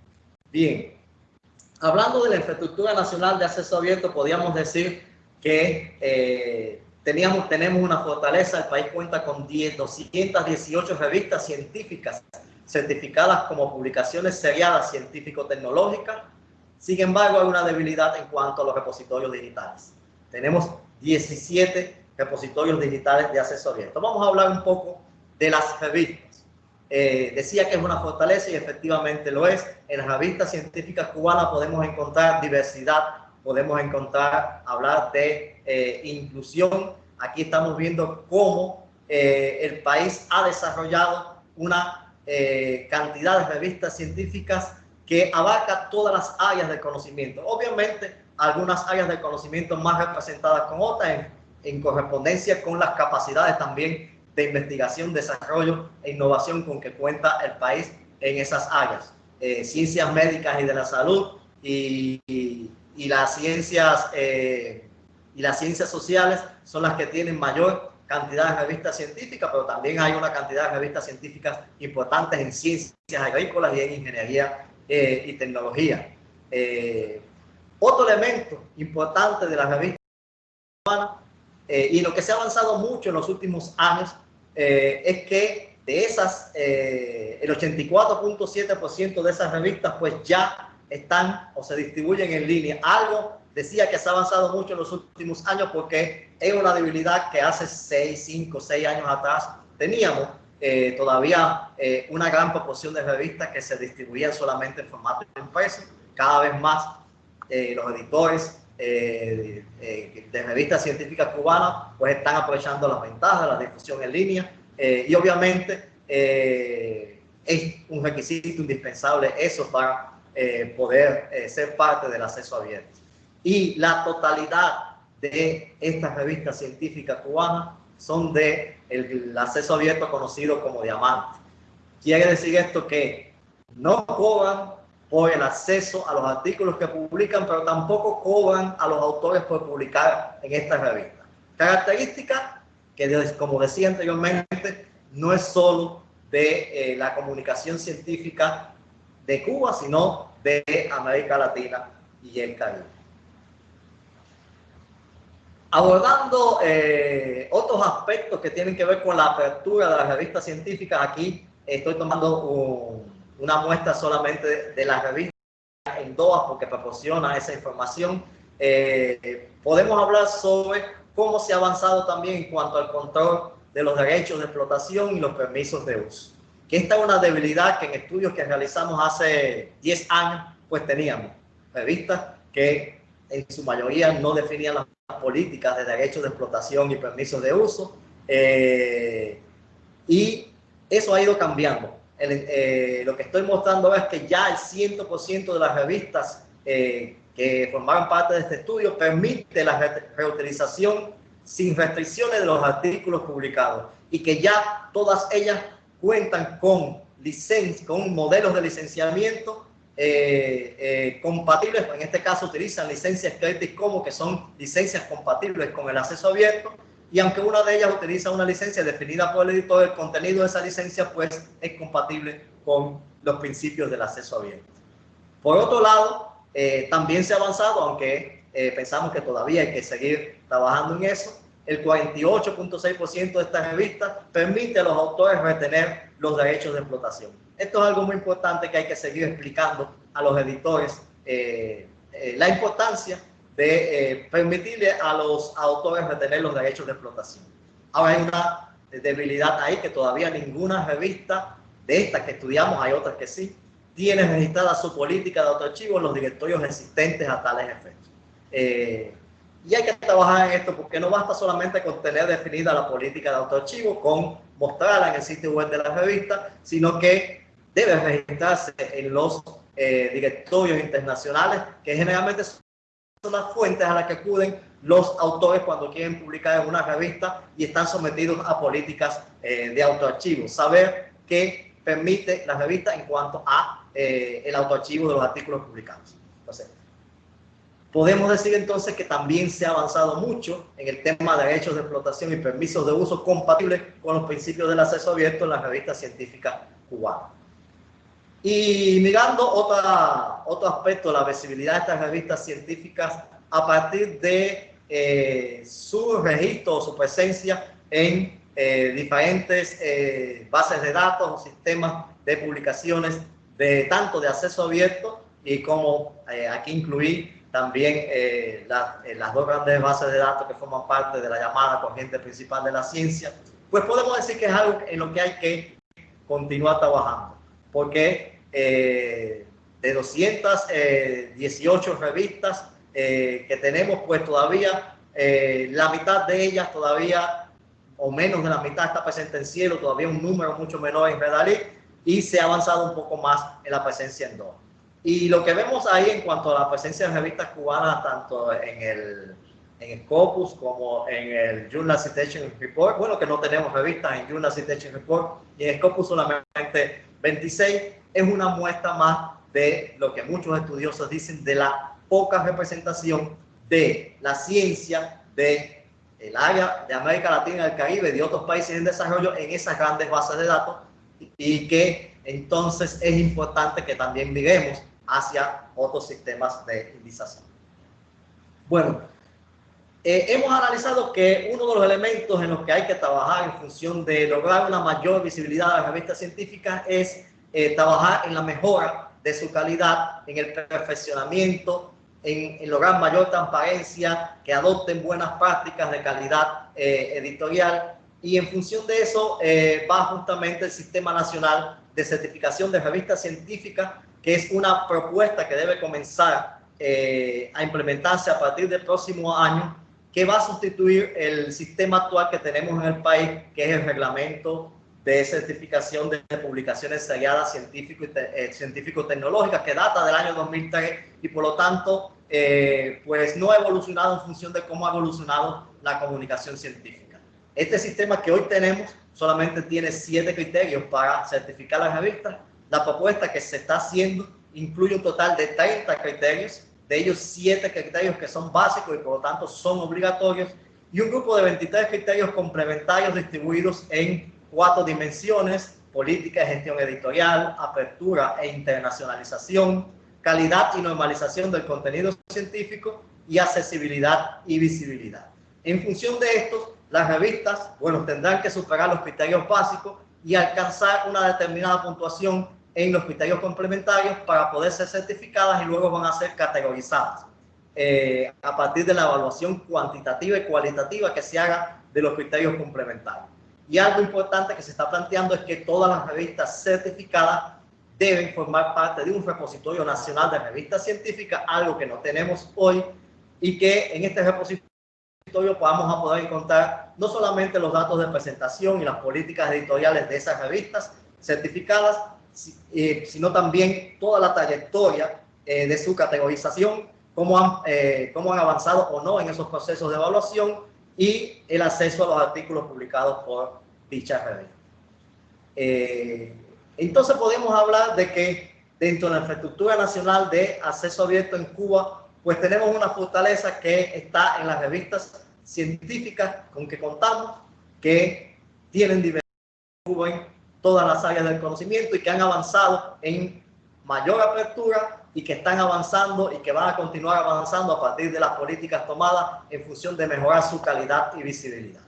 Bien, hablando de la infraestructura nacional de acceso abierto, podríamos decir que eh, teníamos, tenemos una fortaleza, el país cuenta con 10, 218 revistas científicas certificadas como publicaciones seriadas científico-tecnológicas, sin embargo, hay una debilidad en cuanto a los repositorios digitales. Tenemos 17 repositorios digitales de abierto. Vamos a hablar un poco de las revistas. Eh, decía que es una fortaleza y efectivamente lo es. En las revistas científicas cubanas podemos encontrar diversidad, podemos encontrar, hablar de eh, inclusión. Aquí estamos viendo cómo eh, el país ha desarrollado una cantidad de revistas científicas que abarca todas las áreas del conocimiento. Obviamente, algunas áreas del conocimiento más representadas con otras en, correspondencia con las capacidades también de investigación, desarrollo e innovación con que cuenta el país en esas áreas. Eh, ciencias médicas y de la salud y, las ciencias eh, y las ciencias sociales son las que tienen mayor cantidad de revistas científicas, pero también hay una cantidad de revistas científicas importantes en ciencias agrícolas y en ingeniería eh, y tecnología. Eh, otro elemento importante de la revista eh, y lo que se ha avanzado mucho en los últimos años es que de esas, el 84.7% de esas revistas pues ya están o se distribuyen en línea. Algo decía que se ha avanzado mucho en los últimos años porque es una debilidad que hace 6, 5, 6 años atrás teníamos eh, todavía eh, una gran proporción de revistas que se distribuían solamente en formato impreso. Cada vez más eh, los editores de revistas científicas cubanas pues están aprovechando las ventajas de la difusión en línea y obviamente es un requisito indispensable eso para poder ser parte del acceso abierto. Y la totalidad de estas revistas científicas cubanas son de el, acceso abierto conocido como diamante. Quiere decir esto que no cobran por el acceso a los artículos que publican, pero tampoco cobran a los autores por publicar en esta revista. Característica que, como decía anteriormente, no es solo de eh, la comunicación científica de Cuba, sino de América Latina y el Caribe. Abordando eh, otros aspectos que tienen que ver con la apertura de las revistas científicas, aquí estoy tomando una muestra solamente de, las revistas en DOA porque proporciona esa información. Eh, podemos hablar sobre cómo se ha avanzado también en cuanto al control de los derechos de explotación y los permisos de uso. Que esta es una debilidad que en estudios que realizamos hace 10 años, pues teníamos revistas que en su mayoría no definían las políticas de derechos de explotación y permisos de uso. Eh, y eso ha ido cambiando. Eh, lo que estoy mostrando es que ya el 100% de las revistas eh, que formaron parte de este estudio permite la reutilización sin restricciones de los artículos publicados y que ya todas ellas cuentan con licencia, con modelos de licenciamiento eh, eh, compatibles, en este caso utilizan licencias Creative Commons que son licencias compatibles con el acceso abierto y aunque una de ellas utiliza una licencia definida por el editor, el contenido de esa licencia pues es compatible con los principios del acceso abierto. Por otro lado, eh, también se ha avanzado, aunque pensamos que todavía hay que seguir trabajando en eso, el 48.6% de estas revistas permite a los autores retener los derechos de explotación. Esto es algo muy importante que hay que seguir explicando a los editores, eh, eh, la importancia de eh, permitirle a los autores retener los derechos de explotación. Ahora hay una debilidad ahí que todavía ninguna revista de estas que estudiamos, hay otras que sí, tiene registrada su política de autoarchivo en los directorios existentes a tales efectos. Y hay que trabajar en esto porque no basta solamente con tener definida la política de autoarchivo, con mostrarla en el sitio web de la revista, sino que debe registrarse en los eh, directorios internacionales, que generalmente son las fuentes a las que acuden los autores cuando quieren publicar en una revista y están sometidos a políticas eh, de autoarchivo. Saber qué permite la revista en cuanto a eh, el autoarchivo de los artículos publicados. Podemos decir entonces que también se ha avanzado mucho en el tema de derechos de explotación y permisos de uso compatibles con los principios del acceso abierto en la revista científica cubana. Y mirando otra, otro aspecto, la visibilidad de estas revistas científicas a partir de eh, su registro o su presencia en eh, diferentes eh, bases de datos o sistemas de publicaciones de tanto de acceso abierto y como aquí incluí también eh, eh, las dos grandes bases de datos que forman parte de la llamada corriente principal de la ciencia, pues podemos decir que es algo en lo que hay que continuar trabajando, porque eh, de 218 revistas que tenemos, pues todavía la mitad de ellas todavía, o menos de la mitad está presente en cielo, todavía un número mucho menor en Redalí, y se ha avanzado un poco más en la presencia en DOA. Y lo que vemos ahí en cuanto a la presencia de revistas cubanas, tanto en el, en el Scopus como en el Journal Citation Report, bueno, que no tenemos revistas en Journal Citation Report y en Scopus solamente 26, es una muestra más de lo que muchos estudiosos dicen de la poca representación de la ciencia de el área de América Latina, el Caribe, de otros países en desarrollo en esas grandes bases de datos y que entonces es importante que también miremos hacia otros sistemas de indización. Bueno, eh, hemos analizado que uno de los elementos en los que hay que trabajar en función de lograr una mayor visibilidad de las revistas científicas es eh, trabajar en la mejora de su calidad, en el perfeccionamiento, en, lograr mayor transparencia, que adopten buenas prácticas de calidad eh, editorial. Y en función de eso va justamente el Sistema Nacional de Certificación de Revistas Científicas que es una propuesta que debe comenzar eh, a implementarse a partir del próximo año, que va a sustituir el sistema actual que tenemos en el país, que es el reglamento de certificación de publicaciones seriadas eh, científico-tecnológicas, que data del año 2003 y por lo tanto, eh, pues no ha evolucionado en función de cómo ha evolucionado la comunicación científica. Este sistema que hoy tenemos solamente tiene siete criterios para certificar las revistas. La propuesta que se está haciendo incluye un total de 30 criterios, de ellos 7 criterios que son básicos y por lo tanto son obligatorios, y un grupo de 23 criterios complementarios distribuidos en cuatro dimensiones, política de gestión editorial, apertura e internacionalización, calidad y normalización del contenido científico y accesibilidad y visibilidad. En función de esto, las revistas, bueno, tendrán que superar los criterios básicos y alcanzar una determinada puntuación en los criterios complementarios para poder ser certificadas y luego van a ser categorizadas eh, a partir de la evaluación cuantitativa y cualitativa que se haga de los criterios complementarios. Y algo importante que se está planteando es que todas las revistas certificadas deben formar parte de un repositorio nacional de revistas científicas, algo que no tenemos hoy, y que en este repositorio vamos a poder encontrar no solamente los datos de presentación y las políticas editoriales de esas revistas certificadas, eh, sino también toda la trayectoria eh, de su categorización, cómo han, eh, cómo han avanzado o no en esos procesos de evaluación y el acceso a los artículos publicados por dicha revista. Entonces podemos hablar de que dentro de la infraestructura nacional de acceso abierto en Cuba, pues tenemos una fortaleza que está en las revistas científicas con que contamos, que tienen diversidad en todas las áreas del conocimiento y que han avanzado en mayor apertura y que están avanzando y que van a continuar avanzando a partir de las políticas tomadas en función de mejorar su calidad y visibilidad.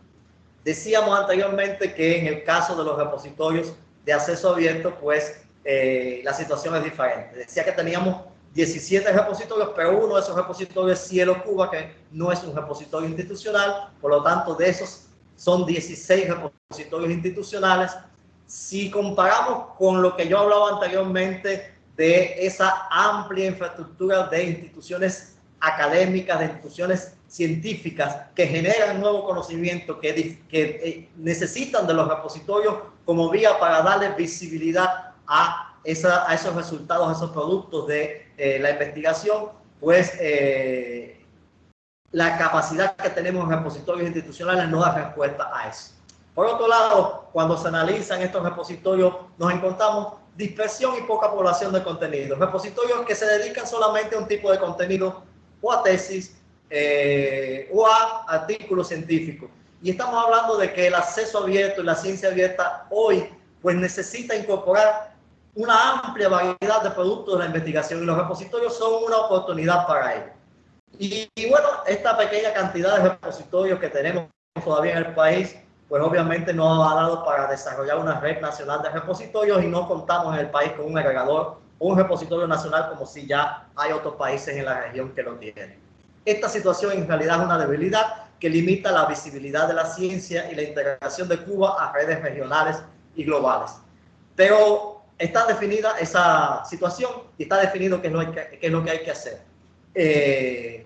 Decíamos anteriormente que en el caso de los repositorios de acceso abierto, pues eh, la situación es diferente. Decía que teníamos 17 repositorios, pero uno de esos repositorios es Cielo Cuba, que no es un repositorio institucional, por lo tanto de esos son 16 repositorios institucionales. Si comparamos con lo que yo hablaba anteriormente de esa amplia infraestructura de instituciones académicas, de instituciones científicas que generan nuevo conocimiento, que, eh, necesitan de los repositorios como vía para darle visibilidad a, esa, a esos resultados, a esos productos de eh, la investigación, pues eh, la capacidad que tenemos en repositorios institucionales no da respuesta a eso. Por otro lado, cuando se analizan estos repositorios, nos encontramos dispersión y poca población de contenido. Repositorios que se dedican solamente a un tipo de contenido o a tesis eh, o a artículos científicos. Y estamos hablando de que el acceso abierto y la ciencia abierta hoy pues necesita incorporar una amplia variedad de productos de la investigación y los repositorios son una oportunidad para ello. Y, y bueno, esta pequeña cantidad de repositorios que tenemos todavía en el país pues obviamente no ha dado para desarrollar una red nacional de repositorios y no contamos en el país con un agregador un repositorio nacional como si ya hay otros países en la región que lo tienen. Esta situación en realidad es una debilidad que limita la visibilidad de la ciencia y la integración de Cuba a redes regionales y globales. Pero está definida esa situación y está definido qué es lo que, que hay que hacer. Eh,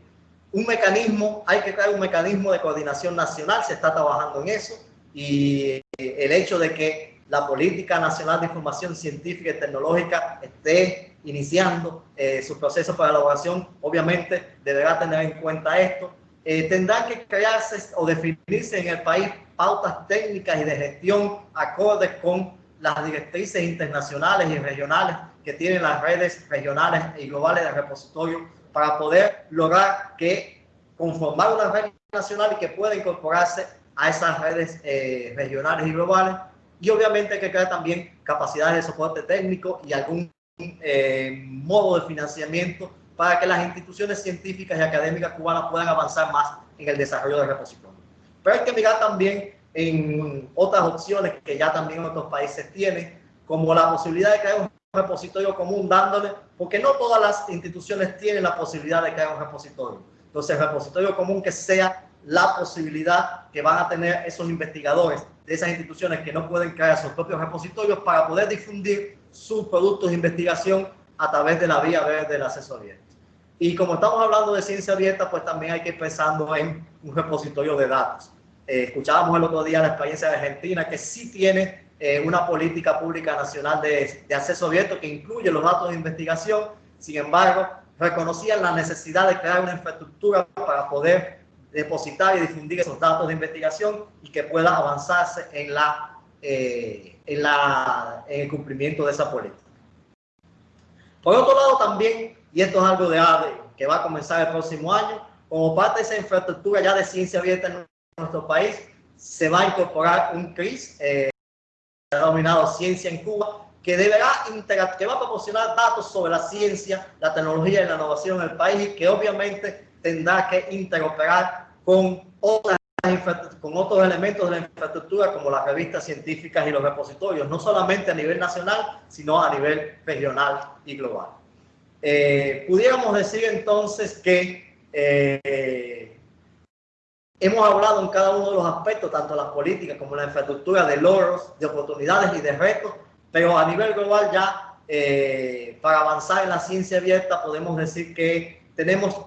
un mecanismo, hay que crear un mecanismo de coordinación nacional, se está trabajando en eso, y el hecho de que la Política Nacional de Información Científica y Tecnológica esté iniciando eh, su proceso para elaboración, obviamente deberá tener en cuenta esto. Eh, tendrá que crearse o definirse en el país pautas técnicas y de gestión acordes con las directrices internacionales y regionales que tienen las redes regionales y globales de repositorio para poder lograr que conformar una red nacional y que pueda incorporarse a esas redes eh, regionales y globales. Y obviamente que crear también capacidades de soporte técnico y algún eh, modo de financiamiento para que las instituciones científicas y académicas cubanas puedan avanzar más en el desarrollo de repositorios. Pero hay que mirar también en otras opciones que ya también otros países tienen, como la posibilidad de crear un repositorio común dándole, porque no todas las instituciones tienen la posibilidad de crear un repositorio. Entonces, el repositorio común que sea la posibilidad que van a tener esos investigadores de esas instituciones que no pueden crear sus propios repositorios para poder difundir sus productos de investigación a través de la vía verde del acceso abierto. Y como estamos hablando de ciencia abierta, pues también hay que ir pensando en un repositorio de datos. Eh, escuchábamos el otro día la experiencia de Argentina, que sí tiene eh, una política pública nacional de, de acceso abierto que incluye los datos de investigación. Sin embargo, reconocían la necesidad de crear una infraestructura para poder depositar y difundir esos datos de investigación y que pueda avanzarse en, la, eh, en, la, en el cumplimiento de esa política. Por otro lado también, y esto es algo de ADE, que va a comenzar el próximo año, como parte de esa infraestructura ya de ciencia abierta en nuestro país, se va a incorporar un CRIS, eh, denominado Ciencia en Cuba, que deberá que va a proporcionar datos sobre la ciencia, la tecnología y la innovación en el país y que obviamente tendrá que interoperar con, otras, con otros elementos de la infraestructura como las revistas científicas y los repositorios, no solamente a nivel nacional, sino a nivel regional y global. Eh, pudiéramos decir entonces que eh, hemos hablado en cada uno de los aspectos, tanto las políticas como la infraestructura, de logros, de oportunidades y de retos, pero a nivel global ya eh, para avanzar en la ciencia abierta podemos decir que tenemos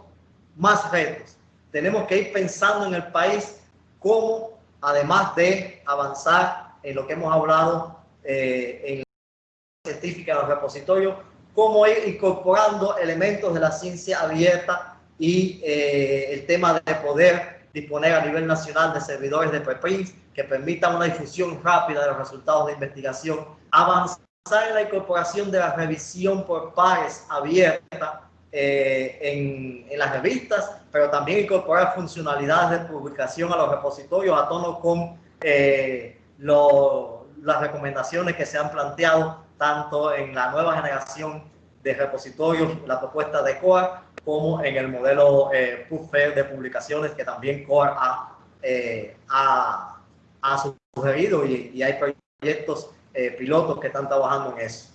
más retos. Tenemos que ir pensando en el país cómo, además de avanzar en lo que hemos hablado eh, en la científica, los repositorios, cómo ir incorporando elementos de la ciencia abierta y eh, el tema de poder disponer a nivel nacional de servidores de preprints que permitan una difusión rápida de los resultados de investigación, avanzar en la incorporación de la revisión por pares abierta eh, en, en, las revistas, pero también incorporar funcionalidades de publicación a los repositorios a tono con eh, lo, las recomendaciones que se han planteado tanto en la nueva generación de repositorios, la propuesta de COA, como en el modelo eh, de publicaciones que también COA ha, eh, ha, ha, sugerido y, y hay proyectos eh, pilotos que están trabajando en eso.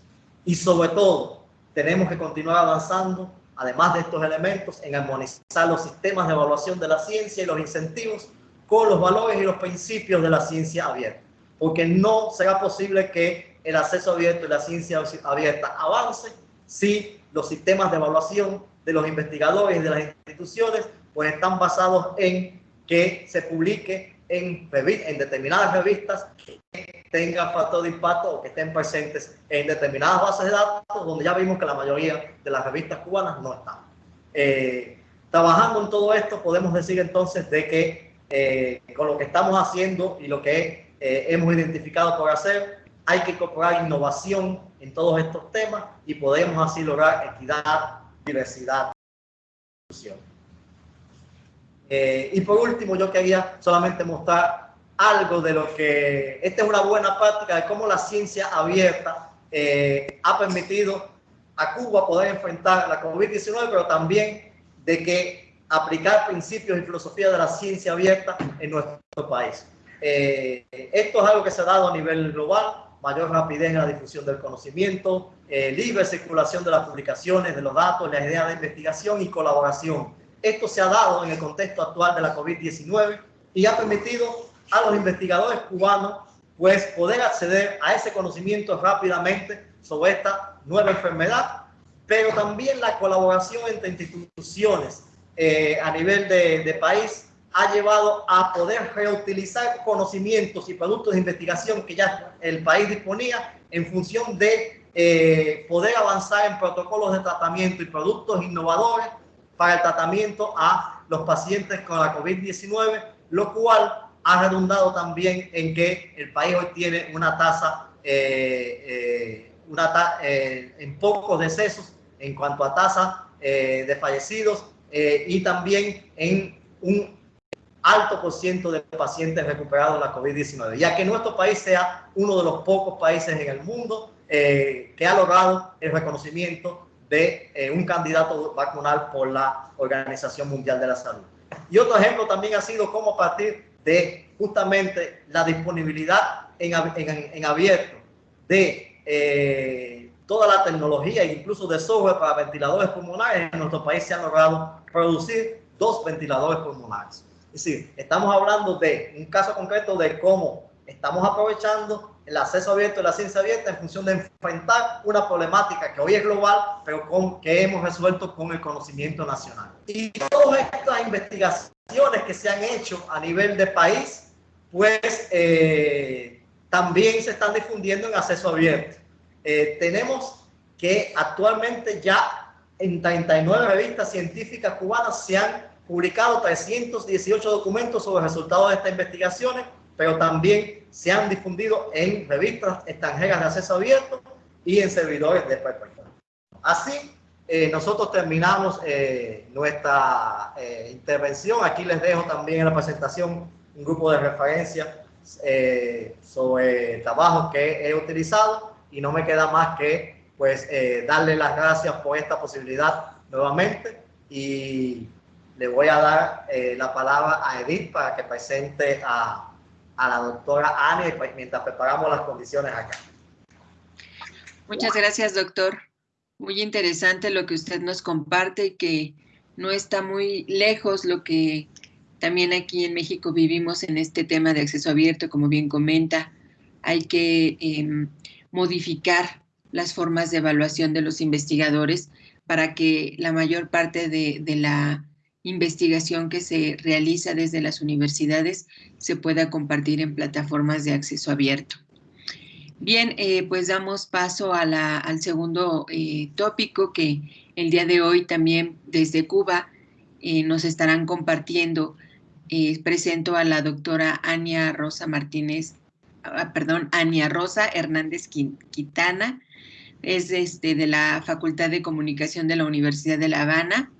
Y sobre todo, tenemos que continuar avanzando, además de estos elementos, en armonizar los sistemas de evaluación de la ciencia y los incentivos con los valores y los principios de la ciencia abierta. Porque no será posible que el acceso abierto y la ciencia abierta avance si los sistemas de evaluación de los investigadores y de las instituciones pues están basados en que se publique en, en determinadas revistas que tengan factor de impacto o que estén presentes en determinadas bases de datos donde ya vimos que la mayoría de las revistas cubanas no están. Eh, trabajando en todo esto podemos decir entonces de que eh, con lo que estamos haciendo y lo que eh, hemos identificado por hacer, hay que incorporar innovación en todos estos temas y podemos así lograr equidad, diversidad, inclusión. Eh, y por último, yo quería solamente mostrar algo de lo que, esta es una buena práctica de cómo la ciencia abierta eh, ha permitido a Cuba poder enfrentar la COVID-19, pero también de que aplicar principios y filosofía de la ciencia abierta en nuestro país. Eh, esto es algo que se ha dado a nivel global, mayor rapidez en la difusión del conocimiento, libre circulación de las publicaciones, de los datos, las ideas de investigación y colaboración esto se ha dado en el contexto actual de la COVID-19 y ha permitido a los investigadores cubanos pues poder acceder a ese conocimiento rápidamente sobre esta nueva enfermedad, pero también la colaboración entre instituciones eh, a nivel de, país ha llevado a poder reutilizar conocimientos y productos de investigación que ya el país disponía en función de eh, poder avanzar en protocolos de tratamiento y productos innovadores para el tratamiento a los pacientes con la COVID-19, lo cual ha redundado también en que el país hoy tiene una tasa, eh, eh, una eh, en pocos decesos en cuanto a tasa de fallecidos y también en un alto por ciento de pacientes recuperados de la COVID-19, ya que nuestro país sea uno de los pocos países en el mundo que ha logrado el reconocimiento de eh, un candidato vacunal por la Organización Mundial de la Salud. Y otro ejemplo también ha sido cómo a partir de justamente la disponibilidad en, en, en abierto de eh, toda la tecnología e incluso de software para ventiladores pulmonares, en nuestro país se ha logrado producir dos ventiladores pulmonares. Es decir, estamos hablando de un caso concreto de cómo estamos aprovechando el acceso abierto y la ciencia abierta en función de enfrentar una problemática que hoy es global, pero con, que hemos resuelto con el conocimiento nacional. Y todas estas investigaciones que se han hecho a nivel de país, pues eh, también se están difundiendo en acceso abierto. Eh, tenemos que actualmente ya en 39 revistas científicas cubanas se han publicado 318 documentos sobre resultados de estas investigaciones, pero también se han difundido en revistas extranjeras de acceso abierto y en servidores de PowerPoint. Así, eh, nosotros terminamos eh, nuestra eh, intervención. Aquí les dejo también en la presentación un grupo de referencia sobre trabajos que he utilizado y no me queda más que pues darle las gracias por esta posibilidad nuevamente y le voy a dar la palabra a Edith para que presente a a la doctora pues, mientras preparamos las condiciones acá. Muchas gracias, doctor. Muy interesante lo que usted nos comparte y que no está muy lejos lo que también aquí en México vivimos en este tema de acceso abierto, como bien comenta. Hay que em, modificar las formas de evaluación de los investigadores para que la mayor parte de la investigación que se realiza desde las universidades se pueda compartir en plataformas de acceso abierto. Bien, eh, pues damos paso al segundo eh, tópico que el día de hoy también desde Cuba eh, nos estarán compartiendo. presento a la doctora Ania Rosa Martínez ah, perdón, Ania Rosa Hernández Quintana, es este, de la Facultad de Comunicación de la Universidad de La Habana.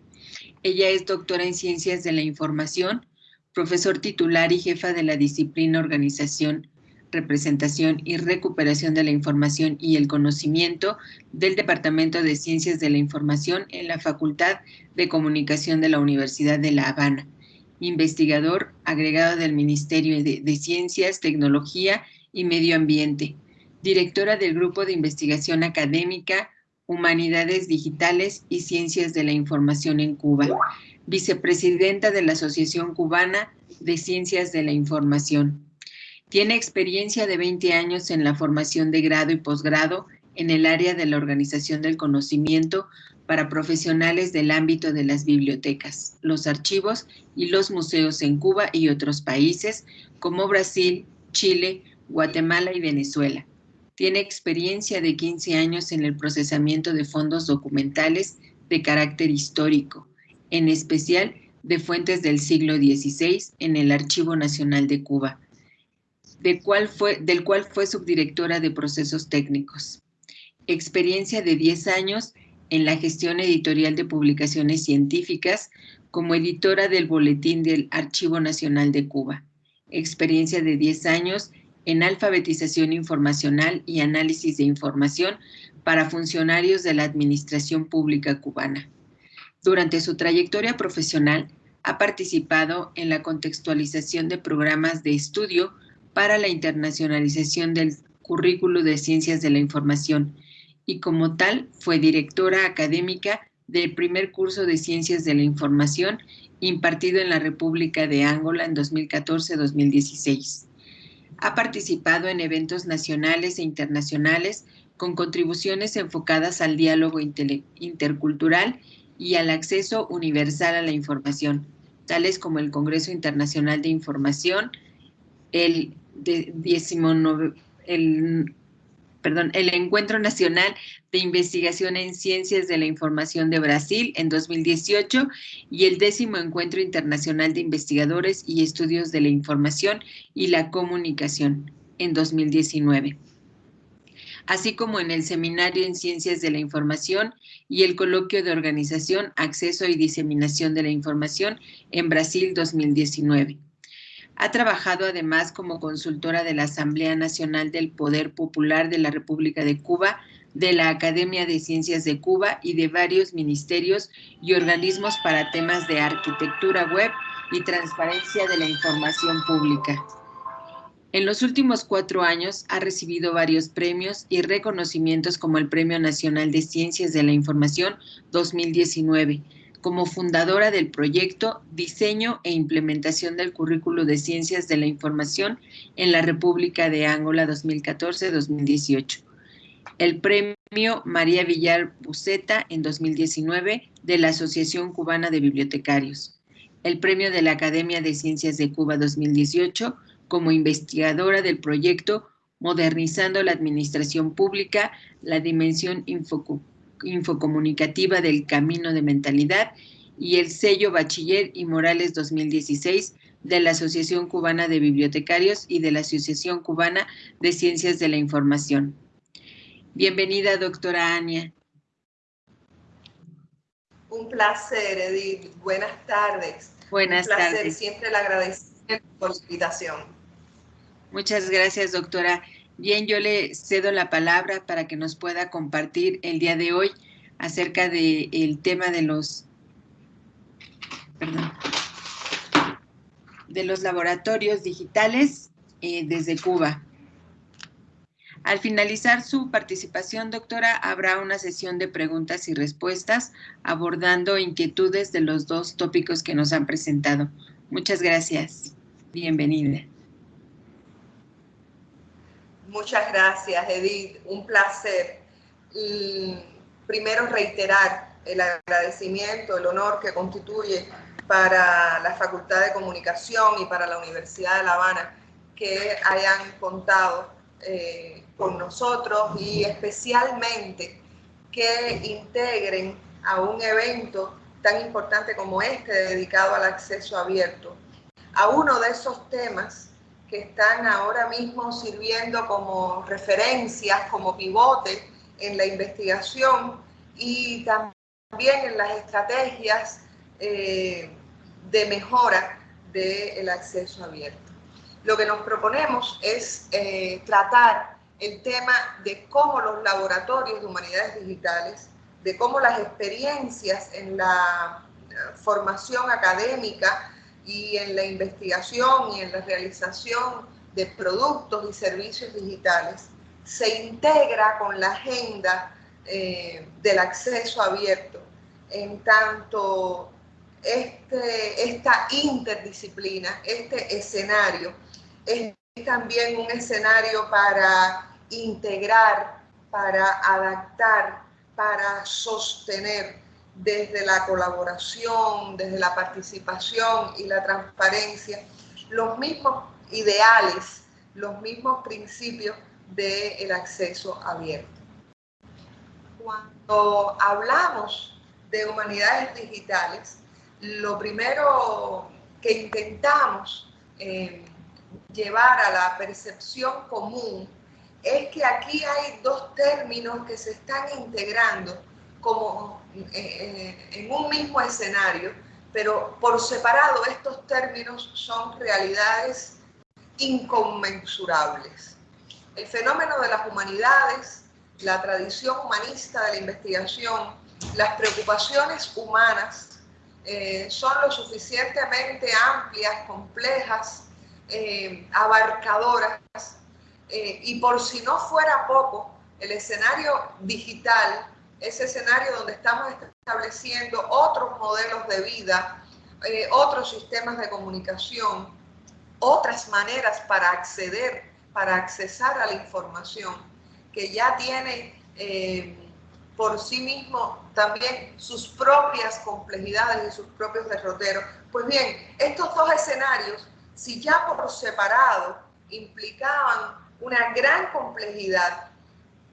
Ella es doctora en Ciencias de la Información, profesor titular y jefa de la disciplina Organización, Representación y Recuperación de la Información y el Conocimiento del Departamento de Ciencias de la Información en la Facultad de Comunicación de la Universidad de La Habana. Investigador agregado del Ministerio de, de Ciencias, Tecnología y Medio Ambiente directora del Grupo de Investigación Académica, Humanidades Digitales y Ciencias de la Información en Cuba, vicepresidenta de la Asociación Cubana de Ciencias de la Información. Tiene experiencia de 20 años en la formación de grado y posgrado en el área de la organización del conocimiento para profesionales del ámbito de las bibliotecas, los archivos y los museos en Cuba y otros países como Brasil, Chile, Guatemala y Venezuela. Tiene experiencia de 15 años en el procesamiento de fondos documentales de carácter histórico, en especial de fuentes del siglo XVI en el Archivo Nacional de Cuba, del cual fue subdirectora de procesos técnicos. Experiencia de 10 años en la gestión editorial de publicaciones científicas como editora del Boletín del Archivo Nacional de Cuba. Experiencia de 10 años en alfabetización informacional y análisis de información para funcionarios de la Administración Pública Cubana. Durante su trayectoria profesional, ha participado en la contextualización de programas de estudio para la internacionalización del currículo de Ciencias de la Información y como tal fue directora académica del primer curso de Ciencias de la Información impartido en la República de Angola en 2014-2016. Ha participado en eventos nacionales e internacionales con contribuciones enfocadas al diálogo intercultural y al acceso universal a la información, tales como el Congreso Internacional de Información, el, 19, el perdón, el Encuentro Nacional de Investigación en Ciencias de la Información de Brasil en 2018 y el décimo Encuentro Internacional de Investigadores y Estudios de la Información y la Comunicación en 2019 así como en el Seminario en Ciencias de la Información y el Coloquio de Organización, Acceso y Diseminación de la Información en Brasil 2019. Ha trabajado además como consultora de la Asamblea Nacional del Poder Popular de la República de Cuba, de la Academia de Ciencias de Cuba y de varios ministerios y organismos para temas de arquitectura web y transparencia de la información pública. En los últimos cuatro años ha recibido varios premios y reconocimientos como el Premio Nacional de Ciencias de la Información 2019, como fundadora del proyecto Diseño e Implementación del Currículo de Ciencias de la Información en la República de Angola 2014-2018. El premio María Villar Buceta en 2019 de la Asociación Cubana de Bibliotecarios. El premio de la Academia de Ciencias de Cuba 2018 como investigadora del proyecto Modernizando la Administración Pública, la dimensión infocu infocomunicativa del camino de mentalidad y el sello Bachiller y Morales 2016 de la Asociación Cubana de Bibliotecarios y de la Asociación Cubana de Ciencias de la Información. Bienvenida, doctora Ania. Un placer, Edith. Buenas tardes. Buenas Un placer, tardes. Siempre le agradecemos por su invitación. Muchas gracias, doctora. Bien, yo le cedo la palabra para que nos pueda compartir el día de hoy acerca del el tema de los, perdón, de los laboratorios digitales eh, desde Cuba. Al finalizar su participación, doctora, habrá una sesión de preguntas y respuestas abordando inquietudes de los dos tópicos que nos han presentado. Muchas gracias. Bienvenida. Muchas gracias, Edith. Un placer. Y primero reiterar el agradecimiento, el honor que constituye para la Facultad de Comunicación y para la Universidad de La Habana que hayan contado eh, con nosotros y especialmente que integren a un evento tan importante como este dedicado al acceso abierto, a uno de esos temas que están ahora mismo sirviendo como referencias, como pivote en la investigación y también en las estrategias eh, de mejora del acceso abierto. Lo que nos proponemos es eh, tratar el tema de cómo los laboratorios de humanidades digitales, de cómo las experiencias en la eh, formación académica y en la investigación y en la realización de productos y servicios digitales se integra con la agenda eh, del acceso abierto, en tanto este, esta interdisciplina, este escenario, es también un escenario para integrar, para adaptar, para sostener desde la colaboración, desde la participación y la transparencia, los mismos ideales, los mismos principios del acceso abierto. Cuando hablamos de humanidades digitales, lo primero que intentamos eh, llevar a la percepción común es que aquí hay dos términos que se están integrando como eh, eh, en un mismo escenario, pero por separado estos términos son realidades inconmensurables. El fenómeno de las humanidades, la tradición humanista de la investigación, las preocupaciones humanas eh, son lo suficientemente amplias, complejas, abarcadoras, y por si no fuera poco, el escenario digital ese escenario donde estamos estableciendo otros modelos de vida, eh, otros sistemas de comunicación, otras maneras para acceder, para accesar a la información, que ya tiene eh, por sí mismo también sus propias complejidades y sus propios derroteros. Pues bien, estos dos escenarios, si ya por separado implicaban una gran complejidad,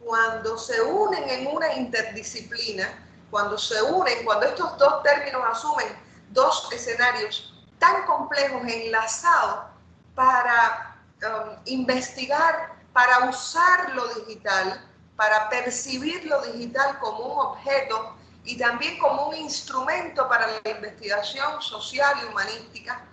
cuando se unen en una interdisciplina, cuando se unen, cuando estos dos términos asumen dos escenarios tan complejos enlazados para um, investigar, para usar lo digital, para percibir lo digital como un objeto y también como un instrumento para la investigación social y humanística,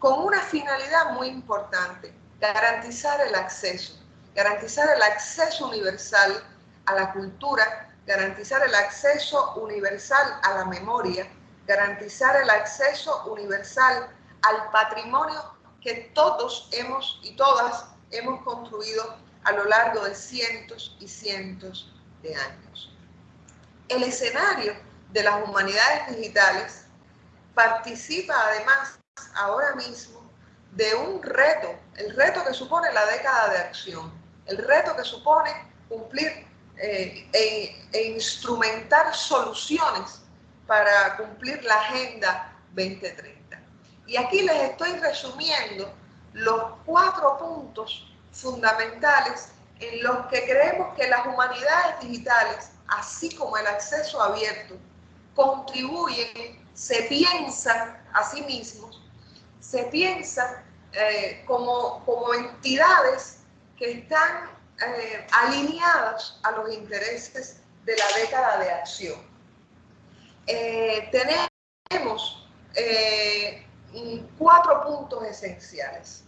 con una finalidad muy importante, garantizar el acceso garantizar el acceso universal a la cultura, garantizar el acceso universal a la memoria, garantizar el acceso universal al patrimonio que todos hemos y todas hemos construido a lo largo de cientos y cientos de años. El escenario de las humanidades digitales participa además ahora mismo de un reto, el reto que supone la década de acción, el reto que supone cumplir eh, e, e, instrumentar soluciones para cumplir la Agenda 2030. Y aquí les estoy resumiendo los cuatro puntos fundamentales en los que creemos que las humanidades digitales, así como el acceso abierto, contribuyen, se piensan a sí mismos, se piensan eh, como, como entidades que están eh, alineadas a los intereses de la década de acción. Eh, tenemos eh, cuatro puntos esenciales.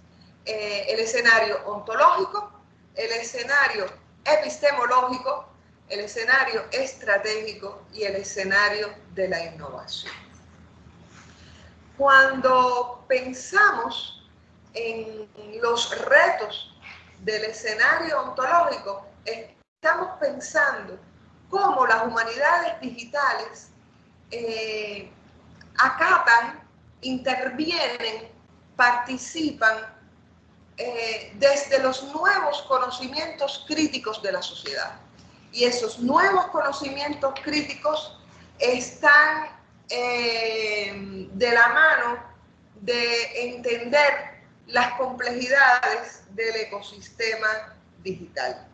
el escenario ontológico, el escenario epistemológico, el escenario estratégico y el escenario de la innovación. Cuando pensamos en los retos del escenario ontológico, estamos pensando cómo las humanidades digitales eh, acatan, intervienen, participan eh, desde los nuevos conocimientos críticos de la sociedad. Y esos nuevos conocimientos críticos están eh, de la mano de entender las complejidades del ecosistema digital.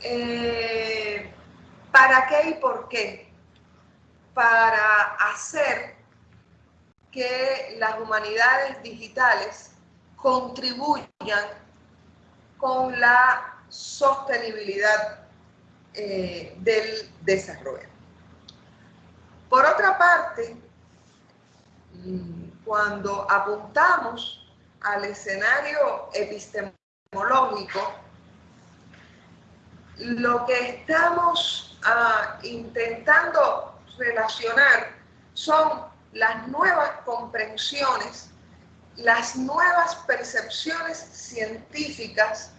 Eh, ¿Para qué y por qué? Para hacer que las humanidades digitales contribuyan con la sostenibilidad eh, del desarrollo. Por otra parte, mm, cuando apuntamos al escenario epistemológico, lo que estamos ah, intentando relacionar son las nuevas comprensiones, las nuevas percepciones científicas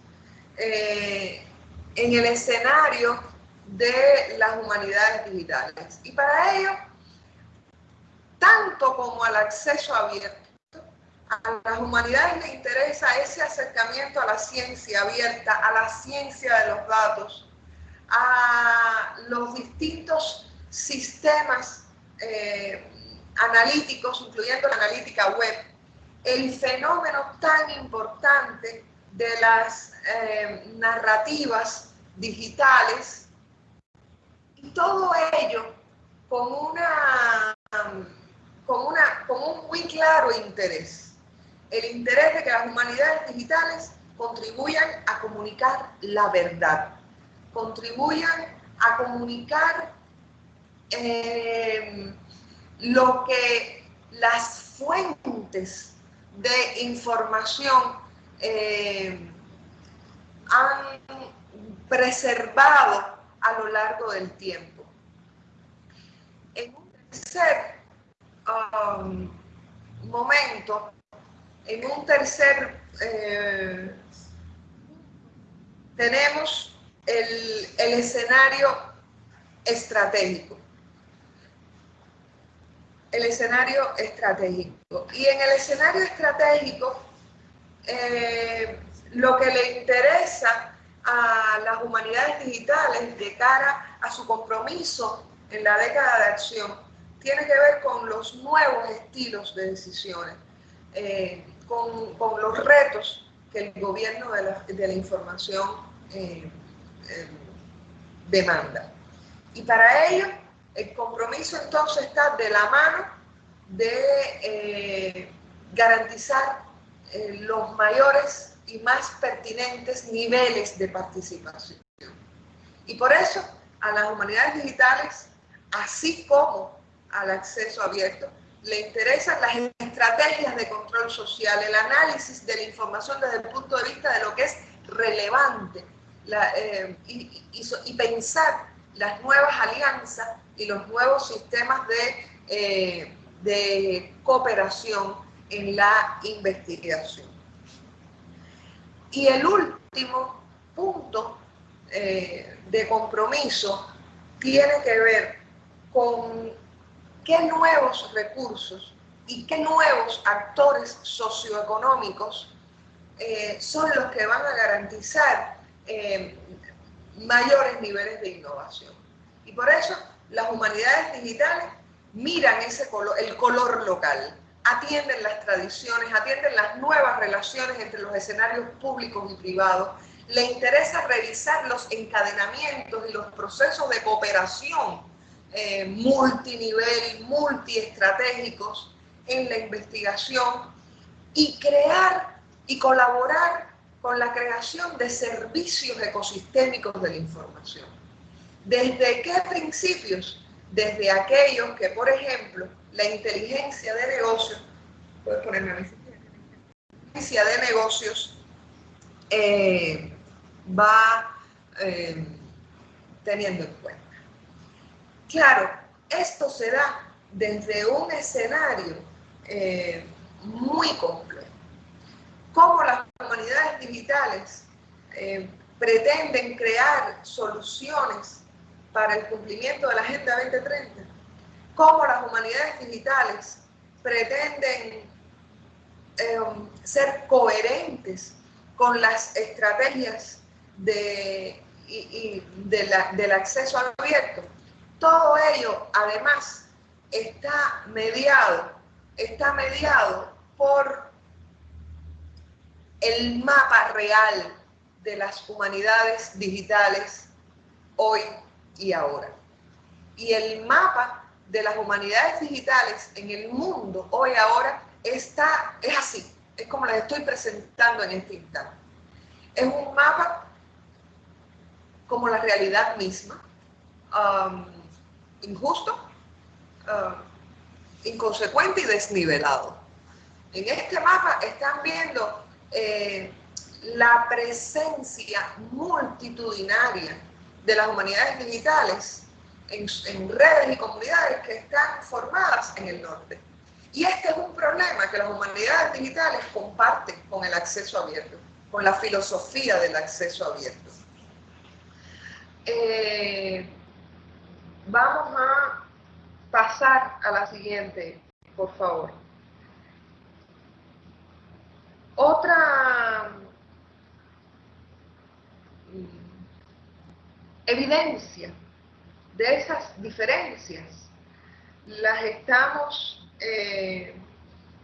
eh, en el escenario de las humanidades digitales. Y para ello, tanto como al acceso abierto, a las humanidades les interesa ese acercamiento a la ciencia abierta, a la ciencia de los datos, a los distintos sistemas eh, analíticos, incluyendo la analítica web, el fenómeno tan importante de las eh, narrativas digitales, y todo ello con, una, con, una, con un muy claro interés, el interés de que las humanidades digitales contribuyan a comunicar la verdad, contribuyan a comunicar eh, lo que las fuentes de información eh, han preservado a lo largo del tiempo. En un tercer um, momento, en un tercer, eh, tenemos el, el escenario estratégico el escenario estratégico. Y en el escenario estratégico, eh, lo que le interesa a las humanidades digitales de cara a su compromiso en la década de acción tiene que ver con los nuevos estilos de decisiones, eh, con, los retos que el gobierno de la, información eh, demanda. Y para ello, el compromiso entonces está de la mano de eh, garantizar eh, los mayores y más pertinentes niveles de participación. Y por eso a las humanidades digitales, así como al acceso abierto, le interesan las estrategias de control social, el análisis de la información desde el punto de vista de lo que es relevante eh, y pensar las nuevas alianzas y los nuevos sistemas de, eh, de cooperación en la investigación. Y el último punto eh, de compromiso tiene que ver con qué nuevos recursos y qué nuevos actores socioeconómicos eh, son los que van a garantizar mayores niveles de innovación. Y por eso las humanidades digitales miran ese color, el color local, atienden las tradiciones, atienden las nuevas relaciones entre los escenarios públicos y privados, le interesa revisar los encadenamientos y los procesos de cooperación eh, multinivel, multiestratégicos en la investigación y crear y colaborar con la creación de servicios ecosistémicos de la información. ¿Desde qué principios? Desde aquellos que, por ejemplo, la inteligencia de negocios, puedes ponerme a la inteligencia de negocios eh, va eh, teniendo en cuenta. Claro, esto se da desde un escenario eh, muy complejo. Cómo las humanidades digitales pretenden crear soluciones para el cumplimiento de la Agenda 2030, cómo las humanidades digitales pretenden em, ser coherentes con las estrategias de, del acceso abierto. Todo ello, además, está mediado, está mediado por el mapa real de las humanidades digitales hoy y ahora. Y el mapa de las humanidades digitales en el mundo hoy ahora está, es así. es como les estoy presentando en este instante. Es un mapa como la realidad misma, um, injusto, um, inconsecuente y desnivelado. En este mapa están viendo eh, la presencia multitudinaria de las humanidades digitales en, redes y comunidades que están formadas en el norte. Y este es un problema que las humanidades digitales comparten con el acceso abierto, con la filosofía del acceso abierto. Eh, vamos a pasar a la siguiente, por favor. Otra evidencia de esas diferencias las estamos eh,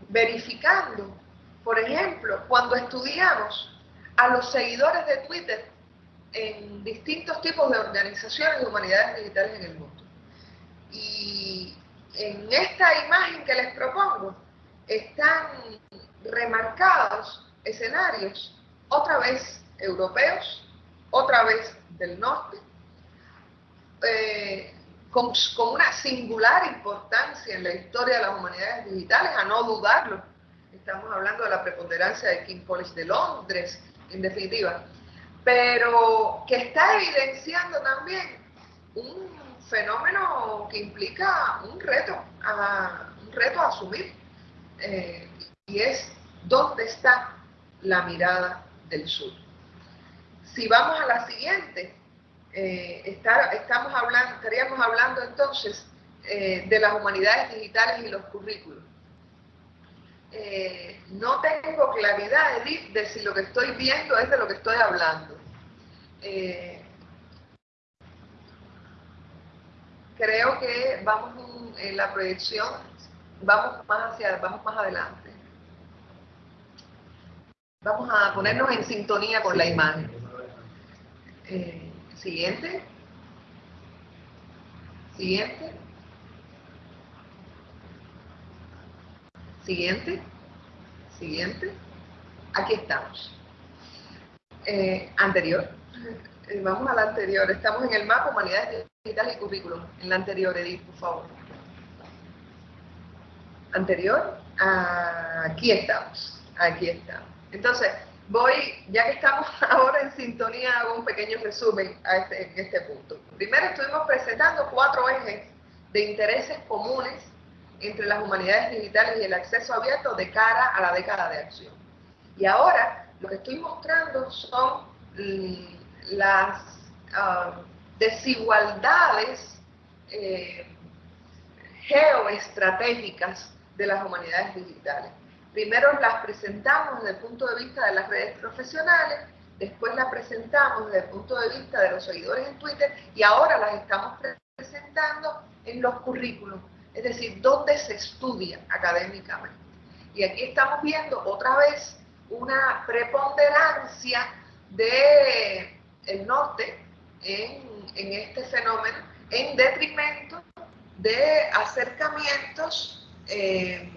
verificando, por ejemplo, cuando estudiamos a los seguidores de Twitter en distintos tipos de organizaciones de humanidades digitales en el mundo. Y en esta imagen que les propongo están remarcados escenarios, otra vez europeos, otra vez del norte, eh, con, una singular importancia en la historia de las humanidades digitales, a no dudarlo. Estamos hablando de la preponderancia de King College de Londres, en definitiva, pero que está evidenciando también un fenómeno que implica un reto, a, un reto a asumir, eh, y es dónde está la mirada del sur. Si vamos a la siguiente, eh, estaríamos hablando entonces eh, de las humanidades digitales y los currículos. No tengo claridad, de si lo que estoy viendo es de lo que estoy hablando. Creo que vamos en la proyección, vamos más hacia, vamos más adelante. Vamos a ponernos en sintonía con la imagen. Eh, siguiente. Siguiente. Siguiente. Siguiente. Aquí estamos. Eh, anterior. Eh, vamos a la anterior. Estamos en el mapa Humanidades Digitales y Currículum. En la anterior, Edith, por favor. Anterior. Aquí estamos. Aquí estamos. Entonces, voy, ya que estamos ahora en sintonía, hago un pequeño resumen a este, en este punto. Primero estuvimos presentando cuatro ejes de intereses comunes entre las humanidades digitales y el acceso abierto de cara a la década de acción. Y ahora lo que estoy mostrando son las ah, desigualdades eh, geoestratégicas de las humanidades digitales. Primero las presentamos desde el punto de vista de las redes profesionales, después las presentamos desde el punto de vista de los seguidores en Twitter y ahora las estamos presentando en los currículos, es decir, dónde se estudia académicamente. Y aquí estamos viendo otra vez una preponderancia del el norte en, en este fenómeno en detrimento de acercamientos eh,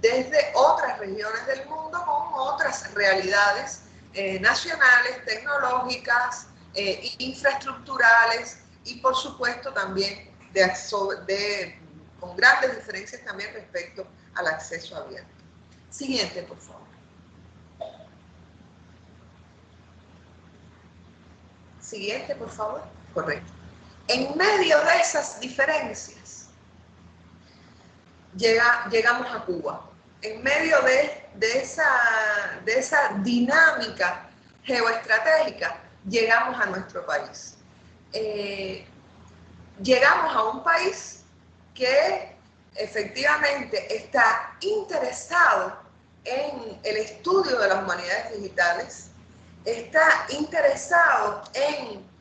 desde otras regiones del mundo con otras realidades eh, nacionales, tecnológicas, eh, infraestructurales y por supuesto también de, con grandes diferencias también respecto al acceso abierto. Siguiente, por favor. Siguiente, por favor. Correcto. En medio de esas diferencias, llegamos a Cuba. En medio de, esa, de esa dinámica geoestratégica, llegamos a nuestro país. Eh, llegamos a un país que efectivamente está interesado en el estudio de las humanidades digitales, está interesado en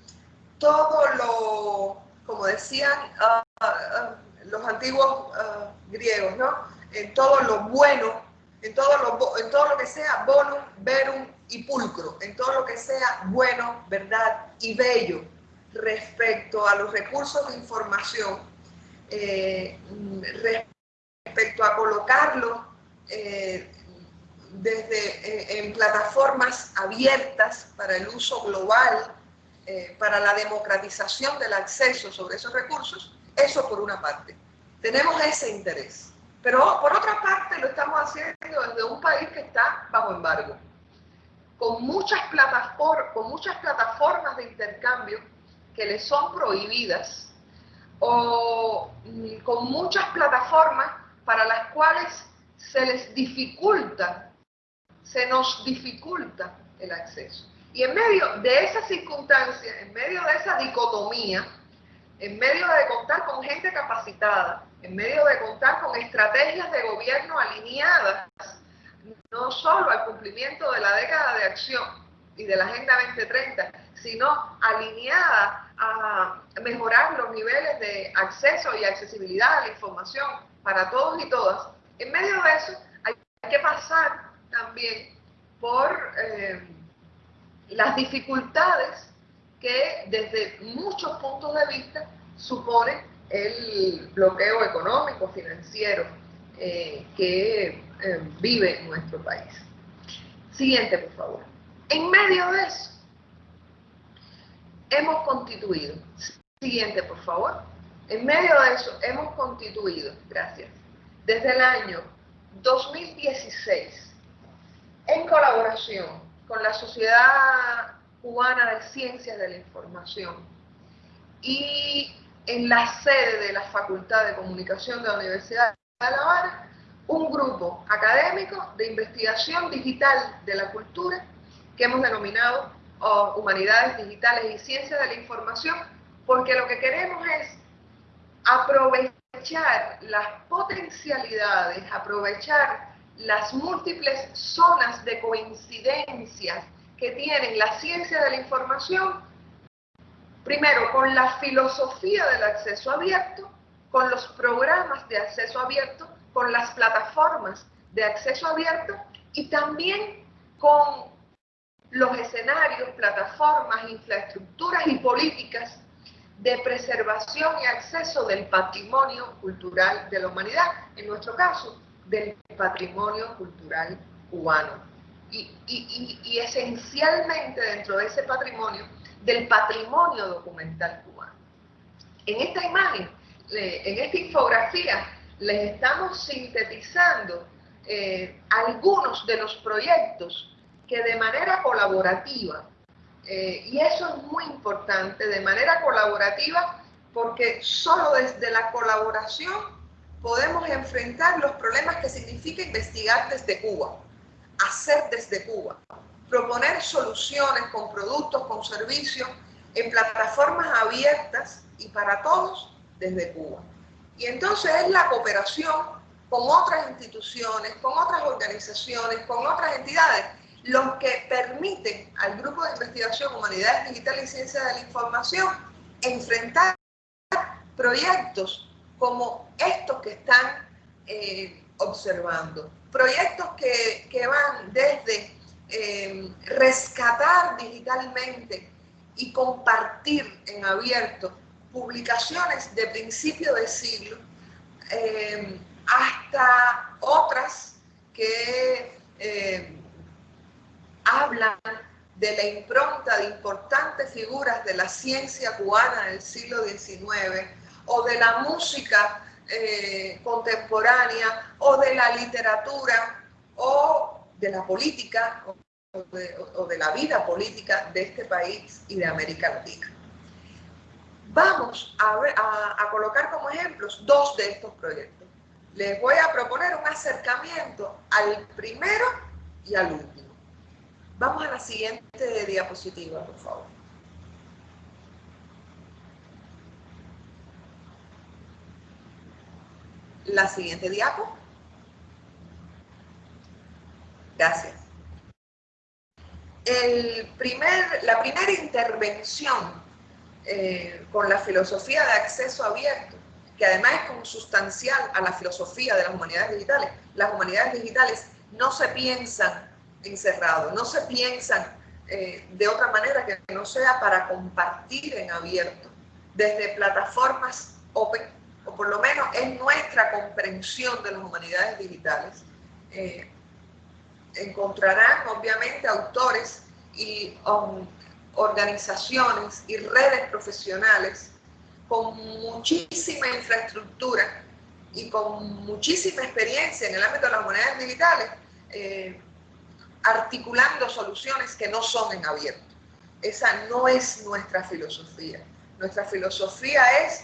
todo lo, como decían, uh, uh, los antiguos ah, griegos, ¿no? En todo lo bueno, en todo lo, en todo lo que sea bonum, verum y pulcro, en todo lo que sea bueno, verdad y bello respecto a los recursos de información, eh, respecto a colocarlo eh, desde, en plataformas abiertas para el uso global, para la democratización del acceso sobre esos recursos, eso por una parte. Tenemos ese interés. Pero por otra parte lo estamos haciendo desde un país que está bajo embargo, con muchas, con muchas plataformas de intercambio que le son prohibidas o mm, con muchas plataformas para las cuales se les dificulta, se nos dificulta el acceso. Y en medio de esa circunstancia, en medio de esa dicotomía, en medio de contar con gente capacitada, en medio de contar con estrategias de gobierno alineadas no solo al cumplimiento de la década de acción y de la Agenda 2030, sino alineada a mejorar los niveles de acceso y accesibilidad a la información para todos y todas, en medio de eso hay que pasar también por eh, las dificultades que desde muchos puntos de vista supone el bloqueo económico, financiero eh, que eh, vive nuestro país. Siguiente, por favor. En medio de eso, hemos constituido, siguiente, por favor. En medio de eso, hemos constituido, gracias, desde el año 2016, en colaboración con la Sociedad Cubana de Ciencias de la Información y en la sede de la Facultad de Comunicación de la Universidad de La Habana un grupo académico de investigación digital de la cultura que hemos denominado Humanidades Digitales y Ciencias de la Información, porque lo que queremos es aprovechar las potencialidades, aprovechar las múltiples zonas de coincidencias que tienen la ciencia de la información Primero, con la filosofía del acceso abierto, con los programas de acceso abierto, con las plataformas de acceso abierto y también con los escenarios, plataformas, infraestructuras y políticas de preservación y acceso del patrimonio cultural de la humanidad, en nuestro caso, del patrimonio cultural cubano. Y, y esencialmente dentro de ese patrimonio del patrimonio documental cubano. En esta imagen, en esta infografía, les estamos sintetizando eh, algunos de los proyectos que de manera colaborativa, eh, y eso es muy importante, de manera colaborativa, porque solo desde la colaboración podemos enfrentar los problemas que significa investigar desde Cuba, hacer desde Cuba, proponer soluciones con productos, con servicios, en plataformas abiertas y para todos desde Cuba. Y entonces es la cooperación con otras instituciones, con otras organizaciones, con otras entidades, los que permiten al Grupo de Investigación Humanidades Digitales y Ciencias de la Información enfrentar proyectos como estos que están eh, observando. Proyectos que, que van desde eh, rescatar digitalmente y compartir en abierto publicaciones de principio de siglo, eh, hasta otras que hablan de la impronta de importantes figuras de la ciencia cubana del siglo XIX o de la música contemporánea o de la literatura o de la política o de, la vida política de este país y de América Latina. Vamos a, a colocar como ejemplos dos de estos proyectos. Les voy a proponer un acercamiento al primero y al último. Vamos a la siguiente diapositiva, por favor. La siguiente diapo. Gracias. El primer, la primera intervención eh, con la filosofía de acceso abierto, que además es consustancial a la filosofía de las humanidades digitales. Las humanidades digitales no se piensan encerrados, no se piensan eh, de otra manera que no sea para compartir en abierto, desde plataformas open, o por lo menos es nuestra comprensión de las humanidades digitales. Eh, encontrarán obviamente autores y um, organizaciones y redes profesionales con muchísima infraestructura y con muchísima experiencia en el ámbito de las monedas digitales, eh, articulando soluciones que no son en abierto. Esa no es nuestra filosofía. Nuestra filosofía es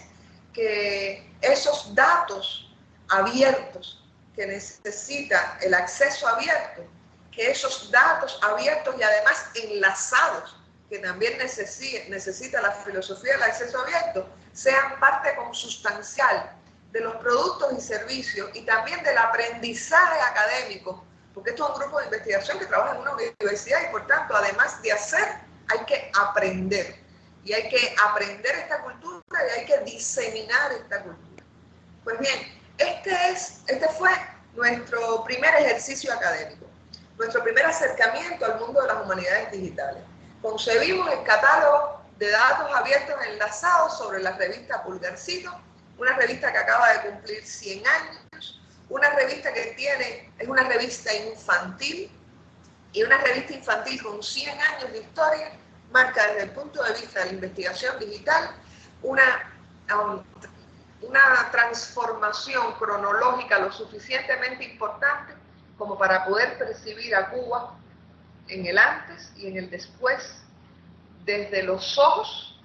que esos datos abiertos que necesita el acceso abierto, que esos datos abiertos y además enlazados, que también necesita, la filosofía del acceso abierto, sean parte consustancial de los productos y servicios y también del aprendizaje académico, porque esto es un grupo de investigación que trabaja en una universidad y por tanto, además de hacer, hay que aprender. Y hay que aprender esta cultura y hay que diseminar esta cultura. Pues bien, este, es, este fue nuestro primer ejercicio académico, nuestro primer acercamiento al mundo de las humanidades digitales. Concebimos el catálogo de datos abiertos enlazados sobre la revista Pulgarcito una revista que acaba de cumplir 100 años, una revista que tiene, es una revista infantil, y una revista infantil con 100 años de historia, marca desde el punto de vista de la investigación digital una, una transformación cronológica lo suficientemente importante como para poder percibir a Cuba en el antes y en el después, desde los ojos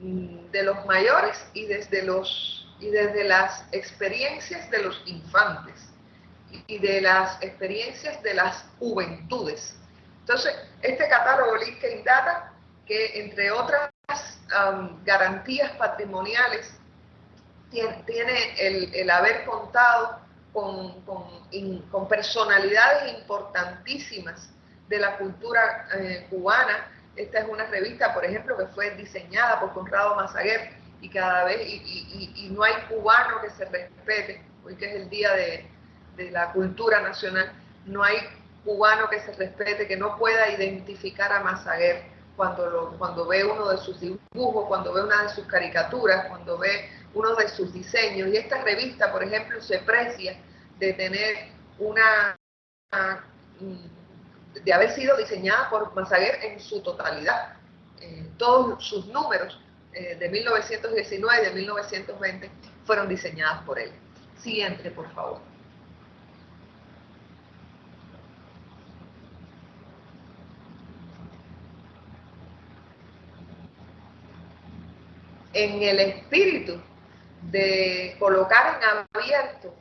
mm, de los mayores y desde los y desde las experiencias de los infantes y de las experiencias de las juventudes. Entonces, este catálogo LinkedIn Data, que entre otras um, garantías patrimoniales, tiene, el, haber contado con, con, personalidades importantísimas de la cultura eh, cubana. Esta es una revista, por ejemplo, que fue diseñada por Conrado Mazaguer, y cada vez, y, no hay cubano que se respete, hoy que es el Día de, la Cultura Nacional, no hay cubano que se respete, que no pueda identificar a Mazaguer cuando, cuando ve uno de sus dibujos, cuando ve una de sus caricaturas, cuando ve uno de sus diseños. Y esta revista, por ejemplo, se precia de tener una, de haber sido diseñada por Mazaguer en su totalidad. Eh, todos sus números eh, de 1919 y de 1920 fueron diseñadas por él. Siguiente, por favor. En el espíritu de colocar en abierto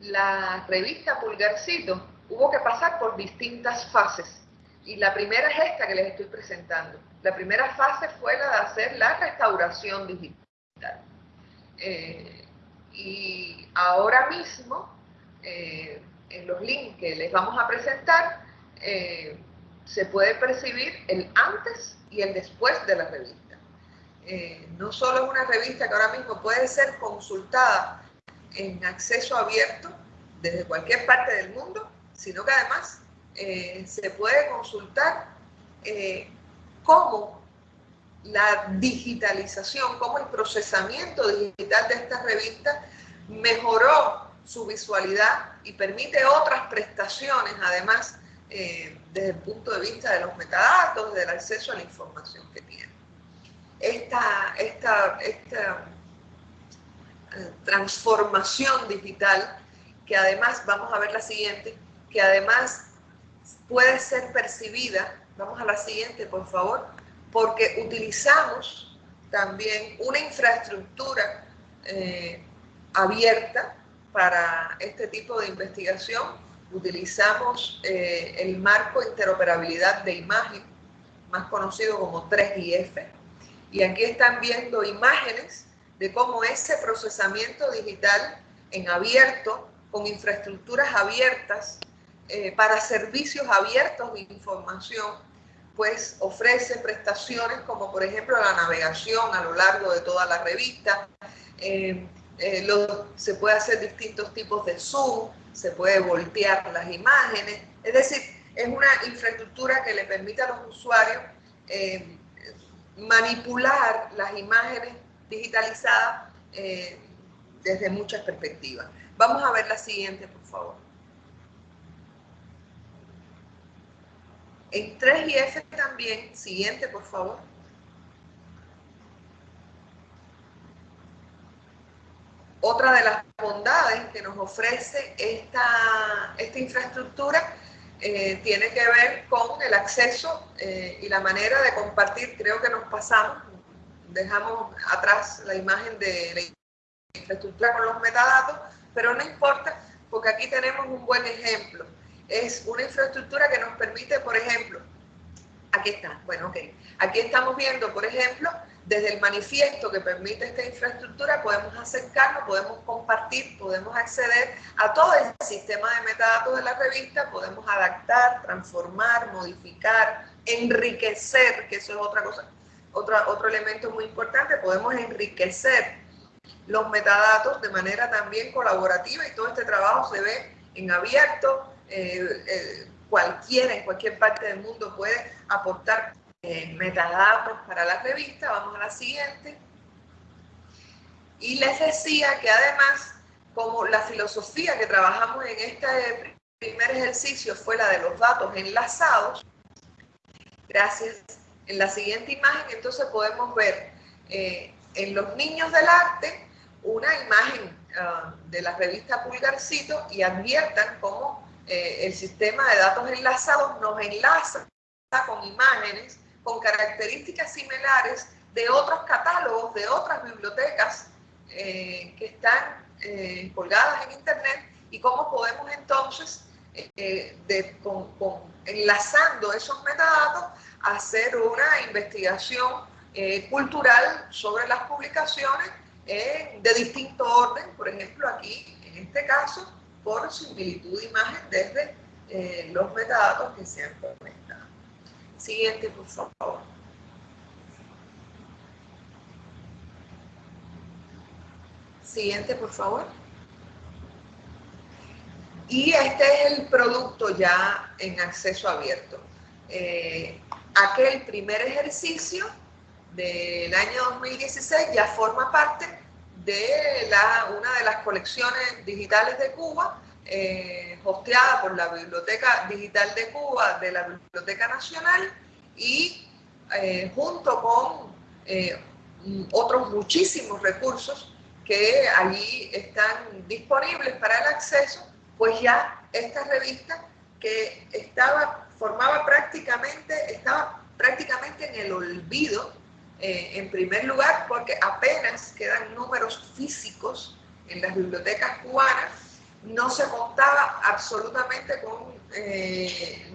la revista Pulgarcito, hubo que pasar por distintas fases. Y la primera es esta que les estoy presentando. La primera fase fue la de hacer la restauración digital. Eh, y ahora mismo, eh, en los links que les vamos a presentar, eh, se puede percibir el antes y el después de la revista. No solo es una revista que ahora mismo puede ser consultada en acceso abierto desde cualquier parte del mundo, sino que además se puede consultar cómo la digitalización, cómo el procesamiento digital de esta revista mejoró su visualidad y permite otras prestaciones, además, eh, desde el punto de vista de los metadatos, del acceso a la información que tiene. Esta, esta, esta eh, transformación digital, que además, vamos a ver la siguiente, que además puede ser percibida Vamos a la siguiente, por favor. Porque utilizamos también una infraestructura eh, abierta para este tipo de investigación. Utilizamos eh, el marco interoperabilidad de imagen, más conocido como 3IF. Y aquí están viendo imágenes de cómo ese procesamiento digital en abierto, con infraestructuras abiertas, eh, para servicios abiertos de información, pues ofrece prestaciones como por ejemplo la navegación a lo largo de toda la revista, eh, eh, se puede hacer distintos tipos de zoom, se puede voltear las imágenes, es decir, es una infraestructura que le permite a los usuarios eh, manipular las imágenes digitalizadas desde muchas perspectivas. Vamos a ver la siguiente, por favor. En 3 y F también, siguiente por favor. Otra de las bondades que nos ofrece esta, esta infraestructura eh, tiene que ver con el acceso eh, y la manera de compartir. Creo que nos pasamos, dejamos atrás la imagen de la infraestructura con los metadatos, pero no importa porque aquí tenemos un buen ejemplo. Es una infraestructura que nos permite, por ejemplo, aquí está, bueno, ok, aquí estamos viendo, por ejemplo, desde el manifiesto que permite esta infraestructura podemos acercarnos, podemos compartir, podemos acceder a todo el sistema de metadatos de la revista, podemos adaptar, transformar, modificar, enriquecer, que eso es otra cosa, otro, otro elemento muy importante, podemos enriquecer los metadatos de manera también colaborativa y todo este trabajo se ve en abierto, eh, eh, cualquiera en cualquier parte del mundo puede aportar eh, metadatos para la revista. Vamos a la siguiente. Y les decía que además, como la filosofía que trabajamos en este primer ejercicio fue la de los datos enlazados, gracias. En la siguiente imagen entonces podemos ver eh, en los niños del arte una imagen ah, de la revista Pulgarcito y adviertan cómo eh, el sistema de datos enlazados nos enlaza con imágenes con características similares de otros catálogos, de otras bibliotecas eh, que están eh, colgadas en Internet y cómo podemos entonces, eh, enlazando esos metadatos, hacer una investigación cultural sobre las publicaciones de distinto orden, por ejemplo aquí, en este caso, por similitud de imagen desde los metadatos que se han conectado. Siguiente, por favor. Siguiente, por favor. Y este es el producto ya en acceso abierto. Eh, aquel primer ejercicio del año 2016 ya forma parte de la, una de las colecciones digitales de Cuba eh, hosteada por la Biblioteca Digital de Cuba de la Biblioteca Nacional y eh, junto con eh, otros muchísimos recursos que allí están disponibles para el acceso, pues ya esta revista que estaba, formaba prácticamente, estaba prácticamente en el olvido, en primer lugar, porque apenas quedan números físicos en las bibliotecas cubanas no se contaba absolutamente con eh,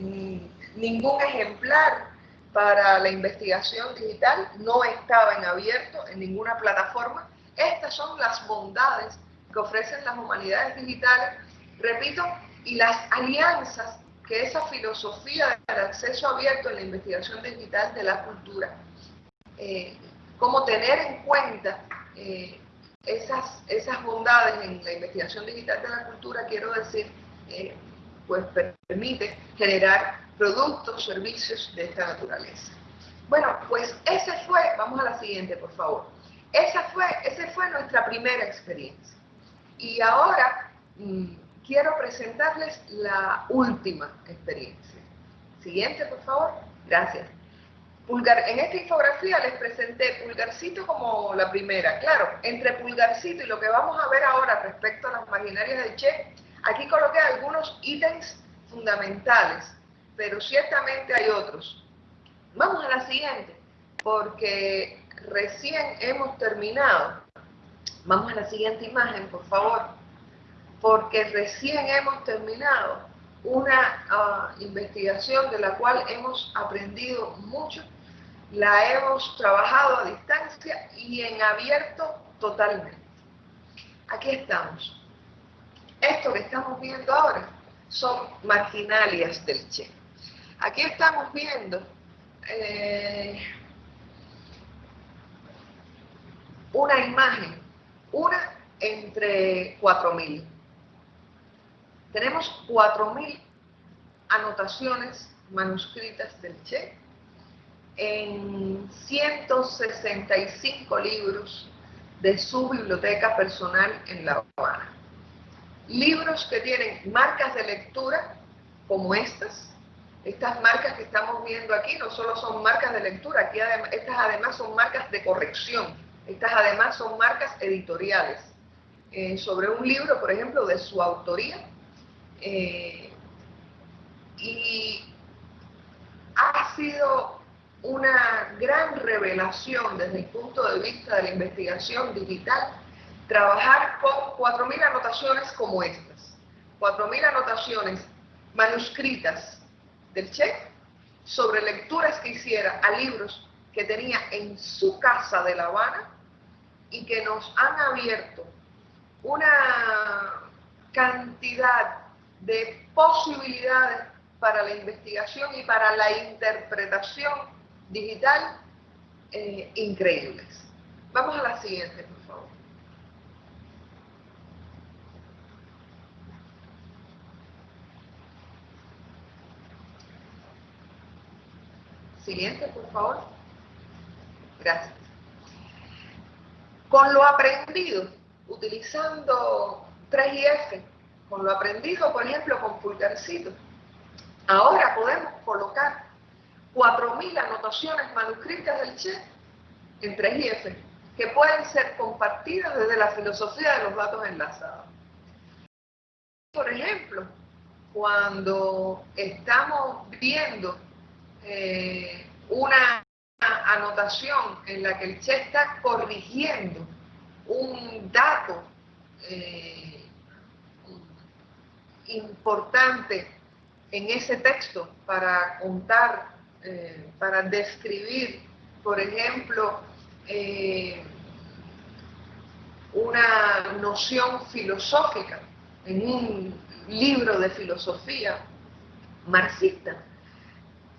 ningún ejemplar para la investigación digital, no estaba en abierto en ninguna plataforma. Estas son las bondades que ofrecen las humanidades digitales, repito, y las alianzas que esa filosofía del acceso abierto en la investigación digital de la cultura, eh, como tener en cuenta eh, esas, esas bondades en la investigación digital de la cultura, quiero decir, eh, pues permite generar productos, servicios de esta naturaleza. Bueno, pues ese fue, vamos a la siguiente, por favor. Esa fue, esa fue nuestra primera experiencia. Y ahora mm, quiero presentarles la última experiencia. Siguiente, por favor. Gracias. Pulgar, en esta infografía les presenté Pulgarcito como la primera. Claro, entre Pulgarcito y lo que vamos a ver ahora respecto a las maquinarias de Che, aquí coloqué algunos ítems fundamentales, pero ciertamente hay otros. Vamos a la siguiente, porque recién hemos terminado. Vamos a la siguiente imagen, por favor. Porque recién hemos terminado una ah, investigación de la cual hemos aprendido mucho la hemos trabajado a distancia y en abierto totalmente. Aquí estamos. Esto que estamos viendo ahora son marginalias del Che. Aquí estamos viendo eh, una imagen, una entre 4.000. Tenemos 4.000 anotaciones manuscritas del Che en 165 libros de su biblioteca personal en La Habana. Libros que tienen marcas de lectura como estas, Estas marcas que estamos viendo aquí no solo son marcas de lectura, aquí estas además son marcas de corrección, estas además son marcas editoriales. Eh, sobre un libro, por ejemplo, de su autoría. Eh, y ha sido una gran revelación desde el punto de vista de la investigación digital trabajar con 4.000 anotaciones como estas. 4.000 anotaciones manuscritas del Che sobre lecturas que hiciera a libros que tenía en su casa de La Habana y que nos han abierto una cantidad de posibilidades para la investigación y para la interpretación digital eh, increíbles. Vamos a la siguiente, por favor. Siguiente, por favor. Gracias. Con lo aprendido, utilizando 3IF, con lo aprendido, por ejemplo, con Pulgarcito, ahora podemos colocar 4.000 anotaciones manuscritas del Che en 3IF, que pueden ser compartidas desde la filosofía de los datos enlazados. Por ejemplo, cuando estamos viendo eh, una anotación en la que el Che está corrigiendo un dato eh, importante en ese texto para contar, eh, para describir, por ejemplo, una noción filosófica en un libro de filosofía marxista.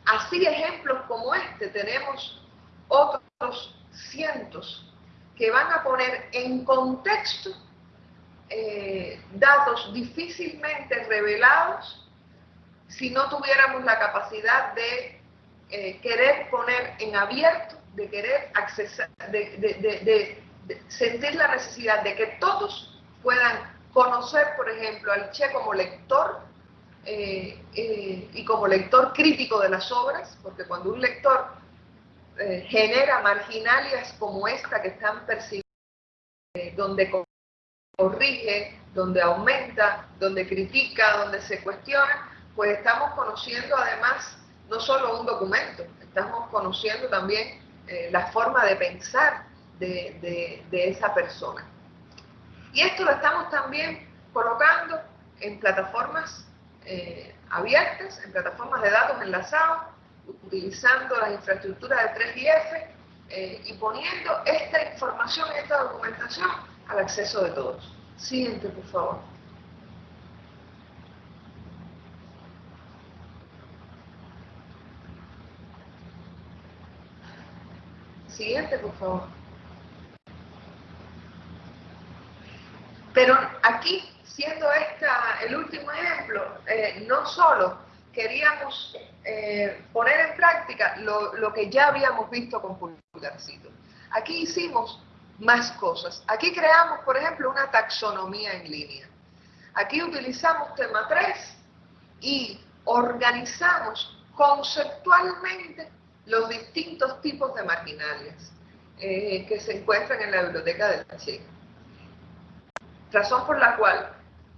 Así ejemplos como este tenemos otros cientos que van a poner en contexto eh, datos difícilmente revelados si no tuviéramos la capacidad de eh, querer poner en abierto, de querer accesar, de, sentir la necesidad de que todos puedan conocer, por ejemplo, al Che como lector eh, eh, y como lector crítico de las obras, porque cuando un lector eh, genera marginalias como esta que están percibiendo, donde corrige, donde aumenta, donde critica, donde se cuestiona, pues estamos conociendo además no solo un documento, estamos conociendo también la forma de pensar de, de esa persona. Y esto lo estamos también colocando en plataformas eh, abiertas, en plataformas de datos enlazados, utilizando las infraestructuras de 3IF eh, y poniendo esta información, esta documentación al acceso de todos. Siguiente, por favor. Siguiente, por favor. Pero aquí siendo esta el último ejemplo, eh, no solo queríamos eh, poner en práctica lo, que ya habíamos visto con Pulgarcito. Aquí hicimos más cosas. Aquí creamos, por ejemplo, una taxonomía en línea. Aquí utilizamos tema 3 y organizamos conceptualmente los distintos tipos de marginales eh, que se encuentran en la biblioteca del Taller. Razón por la cual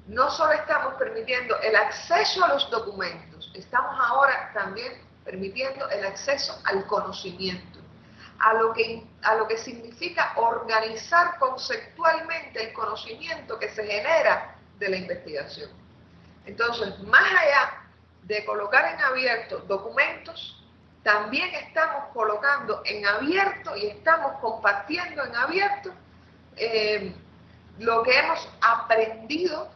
no solo estamos permitiendo el acceso a los documentos, estamos ahora también permitiendo el acceso al conocimiento, a lo que, a lo que significa organizar conceptualmente el conocimiento que se genera de la investigación. Entonces, más allá de colocar en abierto documentos, también estamos colocando en abierto y estamos compartiendo en abierto eh, lo que hemos aprendido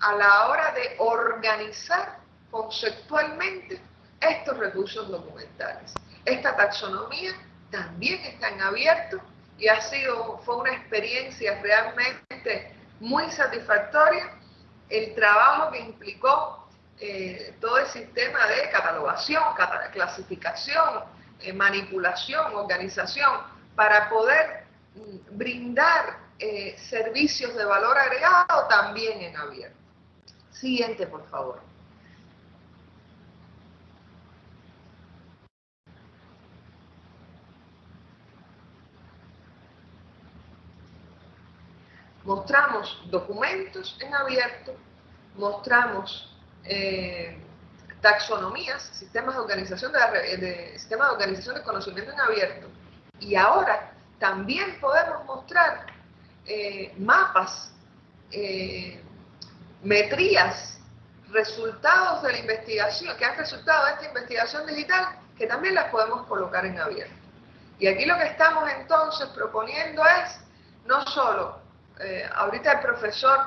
a la hora de organizar conceptualmente estos recursos documentales. Esta taxonomía también está en abierto y ha sido, fue una experiencia realmente muy satisfactoria el trabajo que implicó eh, todo el sistema de catalogación, clasificación, eh, manipulación, organización, para poder mm, brindar eh, servicios de valor agregado también en abierto. Siguiente, por favor. Mostramos documentos en abierto, mostramos eh, taxonomías, sistemas de organización de, sistemas de organización de conocimiento en abierto, y ahora también podemos mostrar eh, mapas, eh, metrías, resultados de la investigación, que han resultado de esta investigación digital, que también las podemos colocar en abierto. Y aquí lo que estamos entonces proponiendo es, no solo, eh, ahorita el profesor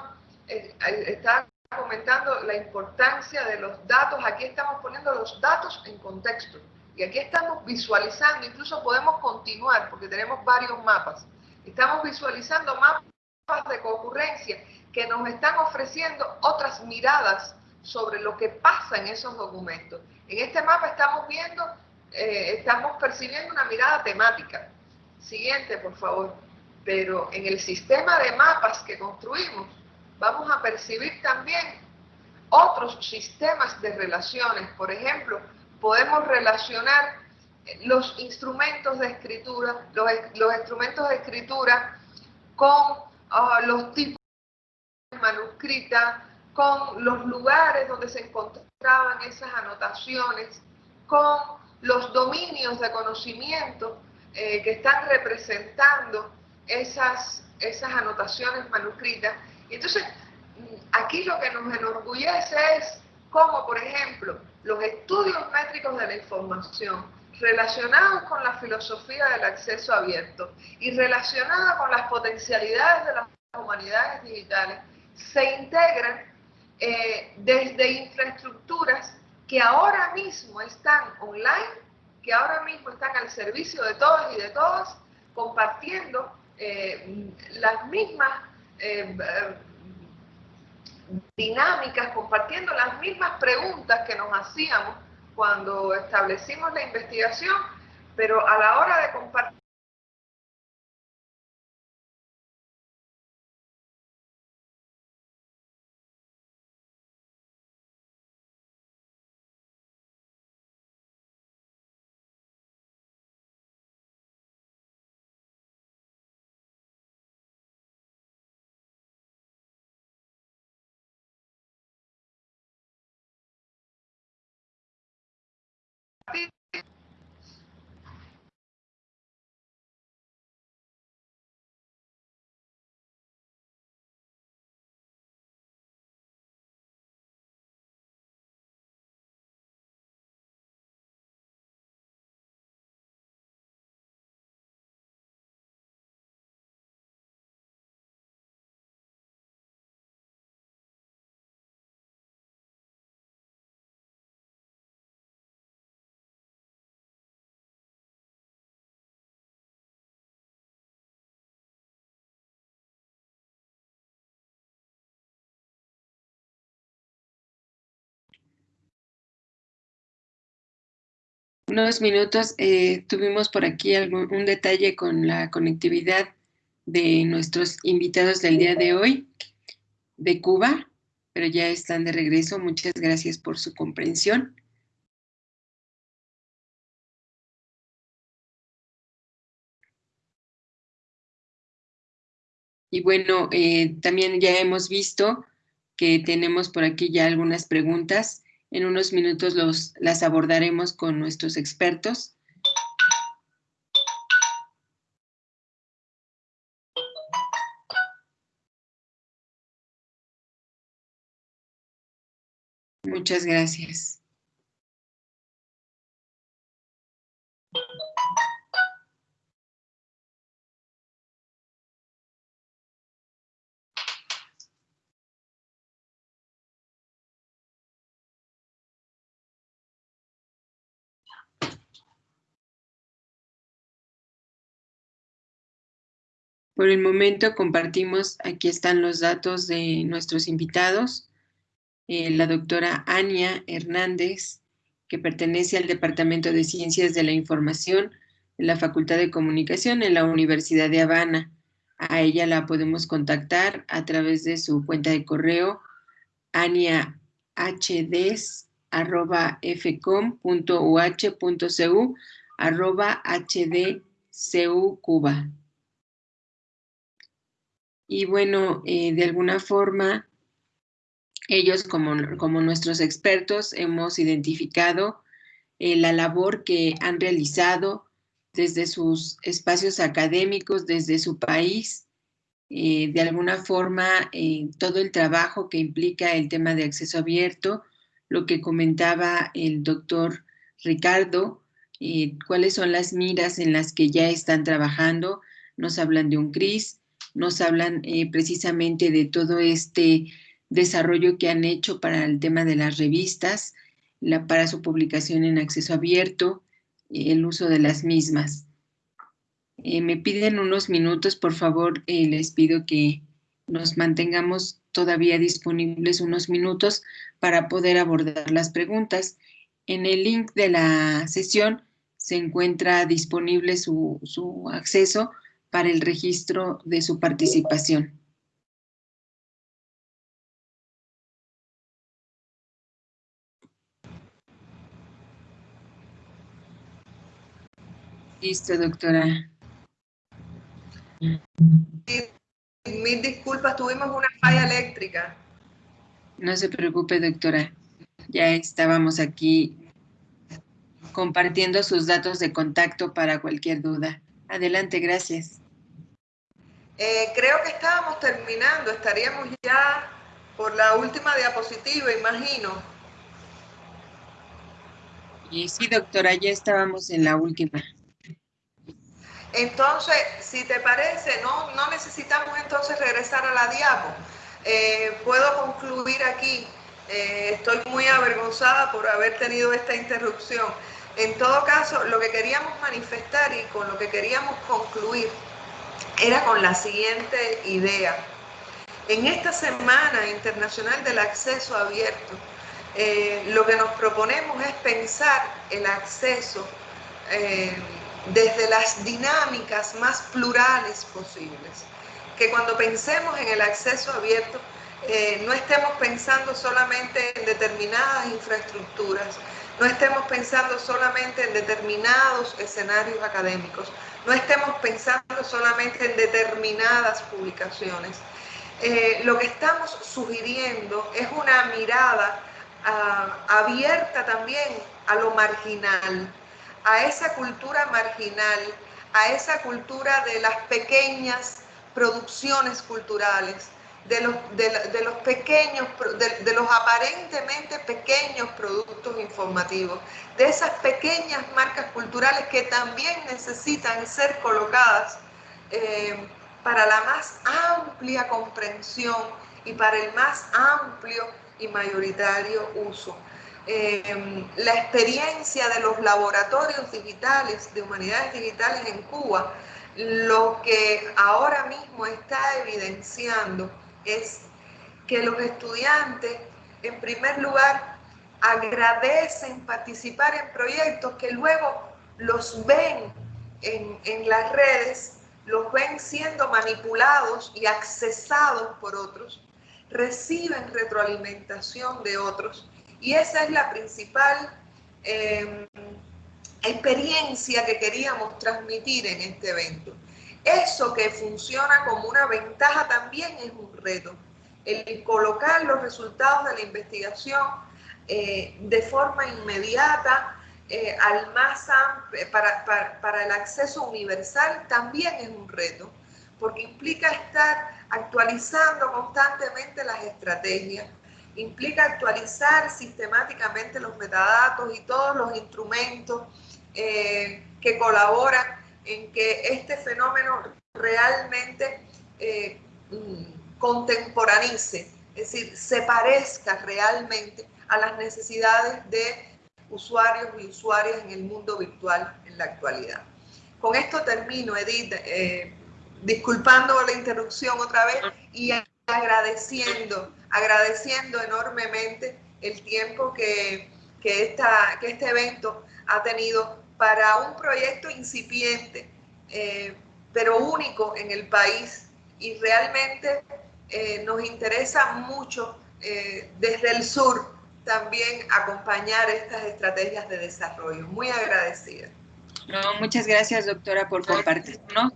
está comentando la importancia de los datos, aquí estamos poniendo los datos en contexto. Y aquí estamos visualizando, incluso podemos continuar porque tenemos varios mapas. Estamos visualizando mapas de concurrencia que nos están ofreciendo otras miradas sobre lo que pasa en esos documentos. En este mapa estamos viendo, eh, estamos percibiendo una mirada temática. Siguiente, por favor. Pero en el sistema de mapas que construimos, vamos a percibir también otros sistemas de relaciones. Por ejemplo, podemos relacionar los instrumentos de escritura, los, instrumentos de escritura con ah, los tipos de manuscrita, con los lugares donde se encontraban esas anotaciones, con los dominios de conocimiento eh, que están representando esas, esas anotaciones manuscritas. Y entonces, aquí lo que nos enorgullece es cómo, por ejemplo, los estudios métricos de la información relacionados con la filosofía del acceso abierto y relacionados con las potencialidades de las humanidades digitales se integran eh, desde infraestructuras que ahora mismo están online, que ahora mismo están al servicio de todos y de todas, compartiendo eh, las mismas eh, dinámicas, compartiendo las mismas preguntas que nos hacíamos cuando establecimos la investigación, pero a la hora de compartir unos minutos eh, tuvimos por aquí algún, un detalle con la conectividad de nuestros invitados del día de hoy de Cuba, pero ya están de regreso. Muchas gracias por su comprensión. Y bueno, eh, también ya hemos visto que tenemos por aquí ya algunas preguntas en unos minutos los, las abordaremos con nuestros expertos. Muchas gracias. Por el momento compartimos, aquí están los datos de nuestros invitados. Eh, la doctora Ania Hernández, que pertenece al Departamento de Ciencias de la Información de la Facultad de Comunicación en la Universidad de Habana. A ella la podemos contactar a través de su cuenta de correo aniahds.fcom.uh.cu arroba hdcu Cuba. Y bueno, eh, de alguna forma, ellos como, como nuestros expertos hemos identificado eh, la labor que han realizado desde sus espacios académicos, desde su país, eh, de alguna forma todo el trabajo que implica el tema de acceso abierto, lo que comentaba el doctor Ricardo, cuáles son las miras en las que ya están trabajando, nos hablan de un CRIS, nos hablan eh, precisamente de todo este desarrollo que han hecho para el tema de las revistas, la, para su publicación en acceso abierto, el uso de las mismas. Eh, me piden unos minutos, por favor, eh, les pido que nos mantengamos todavía disponibles unos minutos para poder abordar las preguntas. En el link de la sesión se encuentra disponible su, su acceso para el registro de su participación. Listo, doctora. Mil disculpas, tuvimos una falla eléctrica. No se preocupe, doctora. Ya estábamos aquí compartiendo sus datos de contacto para cualquier duda. Adelante, gracias. Eh, creo que estábamos terminando, estaríamos ya por la última diapositiva, imagino. Y sí, doctora, ya estábamos en la última. Entonces, si te parece, no, no necesitamos entonces regresar a la diapo. Eh, puedo concluir aquí. Eh, estoy muy avergonzada por haber tenido esta interrupción. En todo caso, lo que queríamos manifestar y con lo que queríamos concluir era con la siguiente idea. En esta Semana Internacional del Acceso Abierto, eh, lo que nos proponemos es pensar el acceso eh, desde las dinámicas más plurales posibles. Que cuando pensemos en el acceso abierto, eh, no estemos pensando solamente en determinadas infraestructuras, no estemos pensando solamente en determinados escenarios académicos, no estemos pensando solamente en determinadas publicaciones. Eh, lo que estamos sugiriendo es una mirada ah, abierta también a lo marginal, a esa cultura marginal, a esa cultura de las pequeñas producciones culturales, de los, de, los pequeños, de, los aparentemente pequeños productos informativos, de esas pequeñas marcas culturales que también necesitan ser colocadas eh, para la más amplia comprensión y para el más amplio y mayoritario uso. Eh, la experiencia de los laboratorios digitales, de humanidades digitales en Cuba, lo que ahora mismo está evidenciando es que los estudiantes, en primer lugar, agradecen participar en proyectos que luego los ven en, las redes, los ven siendo manipulados y accesados por otros, reciben retroalimentación de otros y esa es la principal em, experiencia que queríamos transmitir en este evento. Eso que funciona como una ventaja también es un reto. El colocar los resultados de la investigación eh, de forma inmediata eh, al más para, para el acceso universal también es un reto, porque implica estar actualizando constantemente las estrategias, implica actualizar sistemáticamente los metadatos y todos los instrumentos eh, que colaboran en que este fenómeno realmente eh, contemporanice, es decir, se parezca realmente a las necesidades de usuarios y usuarias en el mundo virtual en la actualidad. Con esto termino, Edith, eh, disculpando la interrupción otra vez y agradeciendo, agradeciendo enormemente el tiempo que, que, esta, que este evento ha tenido para un proyecto incipiente, eh, pero único en el país y realmente eh, nos interesa mucho eh, desde el sur también acompañar estas estrategias de desarrollo. Muy agradecida. muchas gracias, doctora, por compartirnos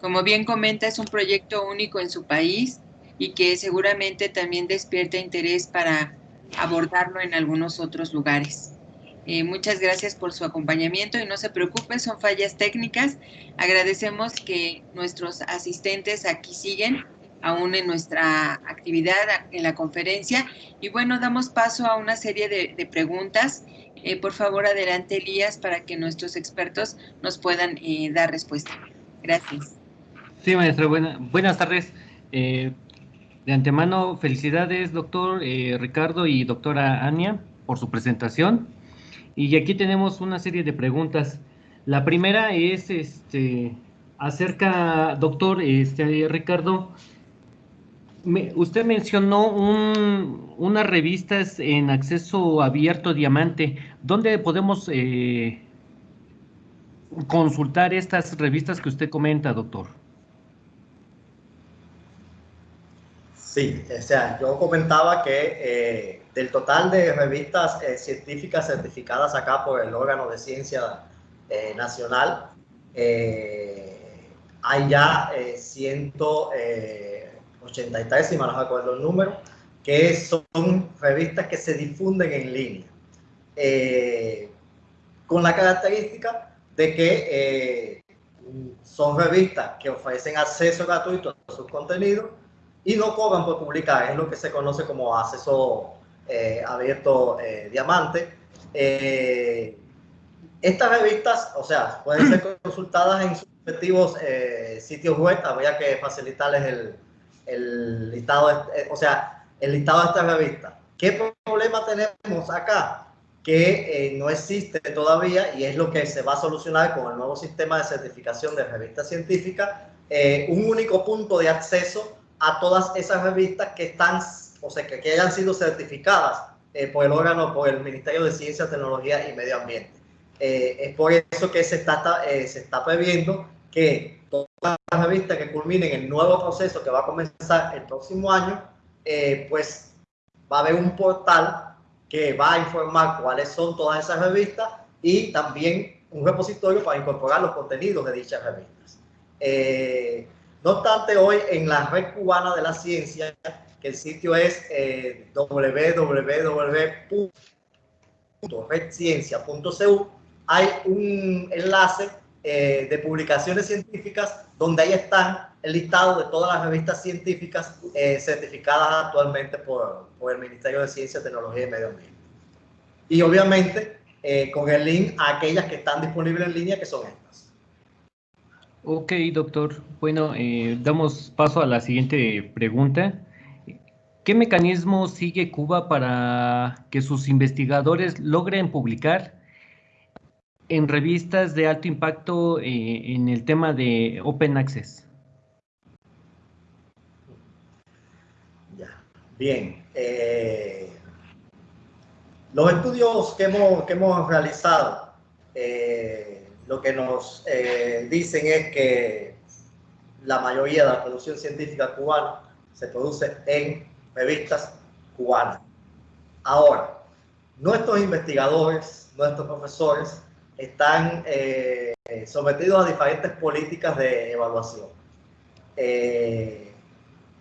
Como bien comenta, es un proyecto único en su país y que seguramente también despierta interés para abordarlo en algunos otros lugares. Eh, muchas gracias por su acompañamiento y no se preocupe, son fallas técnicas. Agradecemos que nuestros asistentes aquí siguen aún en nuestra actividad, en la conferencia. Y bueno, damos paso a una serie de, preguntas. Eh, por favor, adelante, Elías, para que nuestros expertos nos puedan eh, dar respuesta. Gracias. Sí, maestra, buenas tardes. de antemano, felicidades, doctor Ricardo y doctora Ania, por su presentación. Y aquí tenemos una serie de preguntas. La primera es este, acerca, doctor este, Ricardo, usted mencionó unas revistas en acceso abierto diamante. ¿Dónde podemos eh, consultar estas revistas que usted comenta, doctor? Sí, o sea, yo comentaba que eh, del total de revistas eh, científicas certificadas acá por el órgano de ciencia eh, nacional, hay ya 183, si me no acuerdo el número, que son revistas que se difunden en línea, con la característica de que son revistas que ofrecen acceso gratuito a sus contenidos y no cobran por publicar, es lo que se conoce como acceso eh, abierto eh, diamante. Eh, estas revistas, o sea, pueden ser consultadas en sus respectivos sitios web, habría que facilitarles el, el listado, o sea, el listado de estas revistas. ¿Qué problema tenemos acá? Que no existe todavía y es lo que se va a solucionar con el nuevo sistema de certificación de revistas científicas, un único punto de acceso a todas esas revistas que están, o sea, que, que hayan sido certificadas eh, por el órgano, por el Ministerio de Ciencia, Tecnología y Medio Ambiente. Eh, es por eso que se está, eh, se está previendo que todas las revistas que culminen el nuevo proceso que va a comenzar el próximo año, pues va a haber un portal que va a informar cuáles son todas esas revistas y también un repositorio para incorporar los contenidos de dichas revistas. No obstante, hoy en la red cubana de la ciencia, que el sitio es eh, www.redciencia.cu, hay un enlace eh, de publicaciones científicas donde ahí están el listado de todas las revistas científicas eh, certificadas actualmente por, por, el Ministerio de Ciencia, Tecnología y Medio Ambiente. Y obviamente eh, con el link a aquellas que están disponibles en línea, que son estas. Ok, doctor. Bueno, eh, damos paso a la siguiente pregunta. ¿Qué mecanismo sigue Cuba para que sus investigadores logren publicar en revistas de alto impacto eh, en el tema de Open Access? Bien. Eh, los estudios que hemos, que hemos realizado lo que nos eh, dicen es que la mayoría de la producción científica cubana se produce en revistas cubanas. Ahora, nuestros investigadores, nuestros profesores están eh, sometidos a diferentes políticas de evaluación. Eh,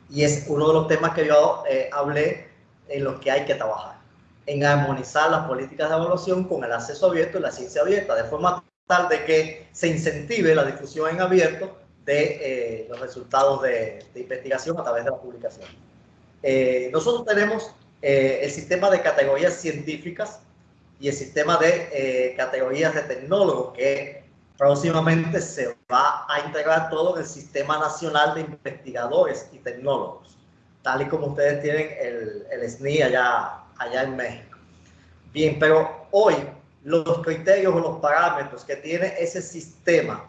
y es uno de los temas que yo hablé en los que hay que trabajar, en armonizar las políticas de evaluación con el acceso abierto y la ciencia abierta, de forma de que se incentive la difusión en abierto de eh, los resultados de, investigación a través de la publicación. Eh, nosotros tenemos eh, el sistema de categorías científicas y el sistema de categorías de tecnólogos que próximamente se va a integrar todo en el Sistema Nacional de Investigadores y Tecnólogos, tal y como ustedes tienen el, el SNI allá, allá en México. Bien, pero hoy los criterios o los parámetros que tiene ese sistema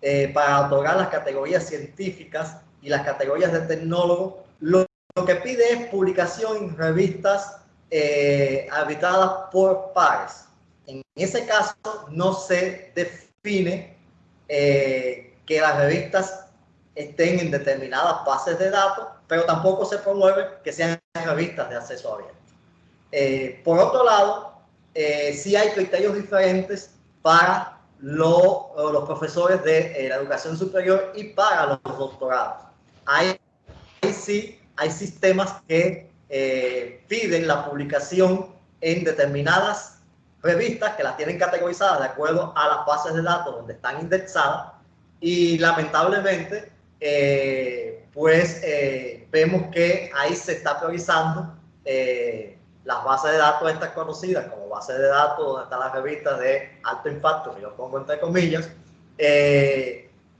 eh, para otorgar las categorías científicas y las categorías de tecnólogo, lo, que pide es publicación en revistas eh, por pares. En ese caso no se define eh, que las revistas estén en determinadas bases de datos, pero tampoco se promueve que sean revistas de acceso abierto. por otro lado, eh, sí hay criterios diferentes para los profesores de la educación superior y para los doctorados. Hay, sí, hay sistemas que piden la publicación en determinadas revistas que las tienen categorizadas de acuerdo a las bases de datos donde están indexadas y lamentablemente eh, pues eh, vemos que ahí se está priorizando eh, las bases de datos estas conocidas como bases de datos donde están las revistas de alto impacto, que yo pongo entre comillas,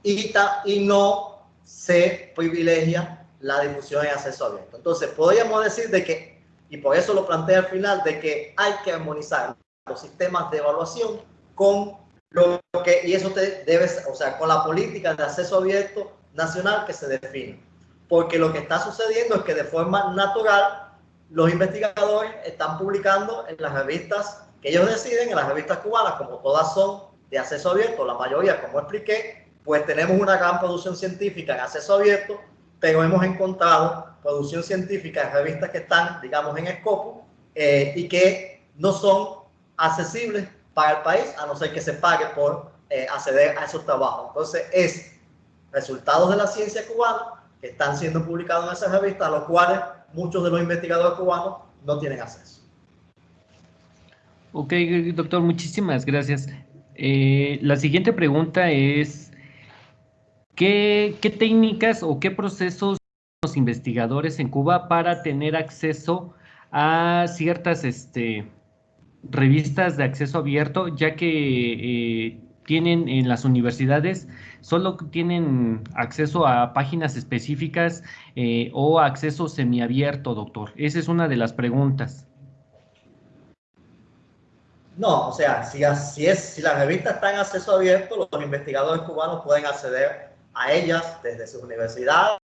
y, y no se privilegia la difusión en acceso abierto. Entonces, podríamos decir de que, y por eso lo planteé al final, de que hay que armonizar los sistemas de evaluación con lo que, y eso te debe, o sea, con la política de acceso abierto nacional que se define. Porque lo que está sucediendo es que de forma natural los investigadores están publicando en las revistas que ellos deciden, en las revistas cubanas, como todas son de acceso abierto, la mayoría, como expliqué, pues tenemos una gran producción científica en acceso abierto, pero hemos encontrado producción científica en revistas que están, digamos, en escopo eh, y que no son accesibles para el país, a no ser que se pague por eh, acceder a esos trabajos. Entonces, es resultados de la ciencia cubana que están siendo publicados en esas revistas, a los cuales muchos de los investigadores cubanos no tienen acceso. Ok, doctor, muchísimas gracias. Eh, la siguiente pregunta es, ¿qué, ¿qué técnicas o qué procesos los investigadores en Cuba para tener acceso a ciertas este, revistas de acceso abierto, ya que eh, tienen en las universidades, solo tienen acceso a páginas específicas eh, o acceso semiabierto, doctor. Esa es una de las preguntas. No, o sea, si, así es, si las revistas están en acceso abierto, los investigadores cubanos pueden acceder a ellas desde sus universidades,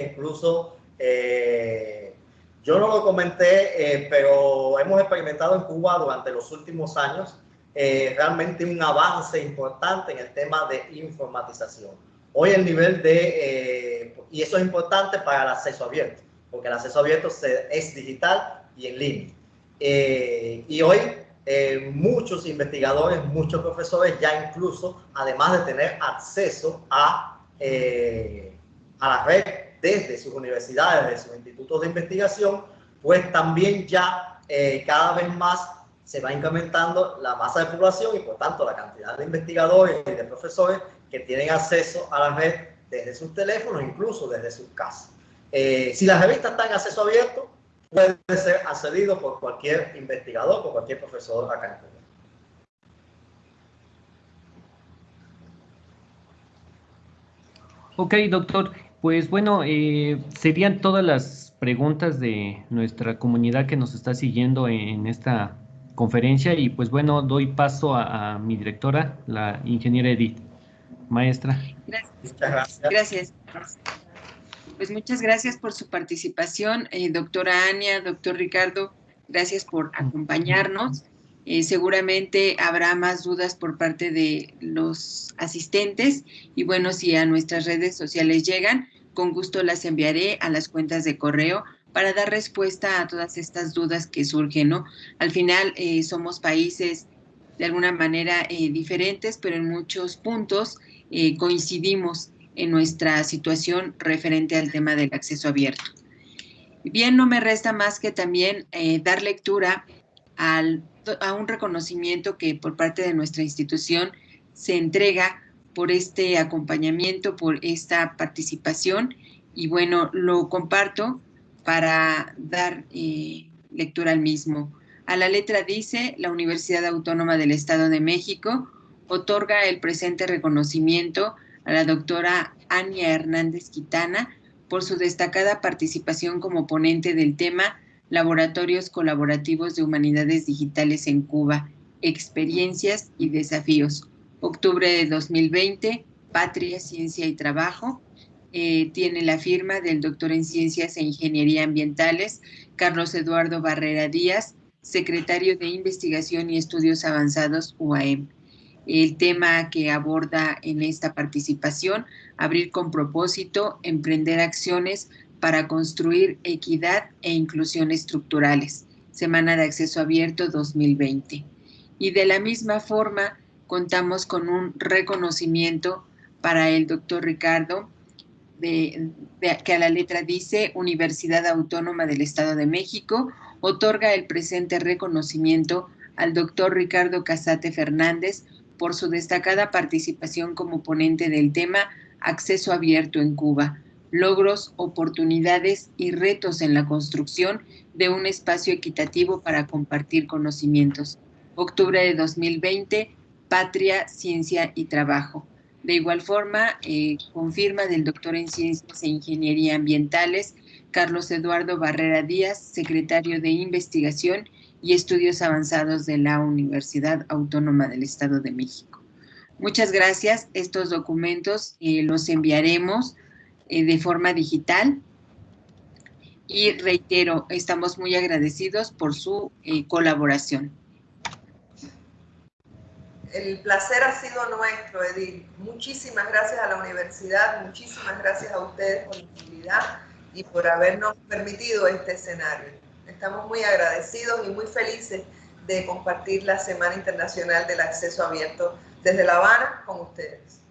incluso eh, yo no lo comenté, eh, pero hemos experimentado en Cuba durante los últimos años eh, realmente un avance importante en el tema de informatización. Hoy el nivel de, eh, y eso es importante para el acceso abierto, porque el acceso abierto es digital y en línea. y hoy muchos investigadores, muchos profesores ya incluso, además de tener acceso a, a la red desde sus universidades, desde sus institutos de investigación, pues también ya eh, cada vez más se va incrementando la masa de población y por tanto la cantidad de investigadores y de profesores que tienen acceso a la red desde sus teléfonos, incluso desde sus casas. Eh, si la revista está en acceso abierto, puede ser accedido por cualquier investigador, por cualquier profesor acá en Cuba. Ok, doctor. Pues bueno, eh, serían todas las preguntas de nuestra comunidad que nos está siguiendo en esta conferencia y pues bueno, doy paso a, mi directora, la ingeniera Edith. Maestra. Gracias. gracias. Pues muchas gracias por su participación, eh, doctora Ania, doctor Ricardo, gracias por acompañarnos. Eh, seguramente habrá más dudas por parte de los asistentes y bueno, si a nuestras redes sociales llegan, con gusto las enviaré a las cuentas de correo para dar respuesta a todas estas dudas que surgen, ¿no? Al final eh, somos países de alguna manera eh, diferentes, pero en muchos puntos coincidimos en nuestra situación referente al tema del acceso abierto. Bien, no me resta más que también dar lectura al a un reconocimiento que por parte de nuestra institución se entrega por este acompañamiento, por esta participación y bueno, lo comparto para dar eh, lectura al mismo. A la letra dice, la Universidad Autónoma del Estado de México otorga el presente reconocimiento a la doctora Ania Hernández Quitana por su destacada participación como ponente del tema Laboratorios Colaborativos de Humanidades Digitales en Cuba, Experiencias y Desafíos. Octubre de 2020, Patria, Ciencia y Trabajo. Eh, tiene la firma del doctor en Ciencias e Ingeniería Ambientales, Carlos Eduardo Barrera Díaz, secretario de Investigación y Estudios Avanzados, UAM. El tema que aborda en esta participación, abrir con propósito, emprender acciones para construir equidad e inclusión estructurales, Semana de Acceso Abierto 2020. Y de la misma forma, contamos con un reconocimiento para el doctor Ricardo, que a la letra dice Universidad Autónoma del Estado de México, otorga el presente reconocimiento al doctor Ricardo Casate Fernández por su destacada participación como ponente del tema Acceso Abierto en Cuba, logros, oportunidades y retos en la construcción de un espacio equitativo para compartir conocimientos. Octubre de 2020, Patria, Ciencia y Trabajo. De igual forma, eh, confirma del doctor en Ciencias e Ingeniería Ambientales, Carlos Eduardo Barrera Díaz, secretario de Investigación y Estudios Avanzados de la Universidad Autónoma del Estado de México. Muchas gracias. Estos documentos eh, los enviaremos eh, de forma digital y reitero, estamos muy agradecidos por su colaboración. El placer ha sido nuestro, Edith. Muchísimas gracias a la universidad, muchísimas gracias a ustedes por la actividad y por habernos permitido este escenario. Estamos muy agradecidos y muy felices de compartir la Semana Internacional del Acceso Abierto desde La Habana con ustedes.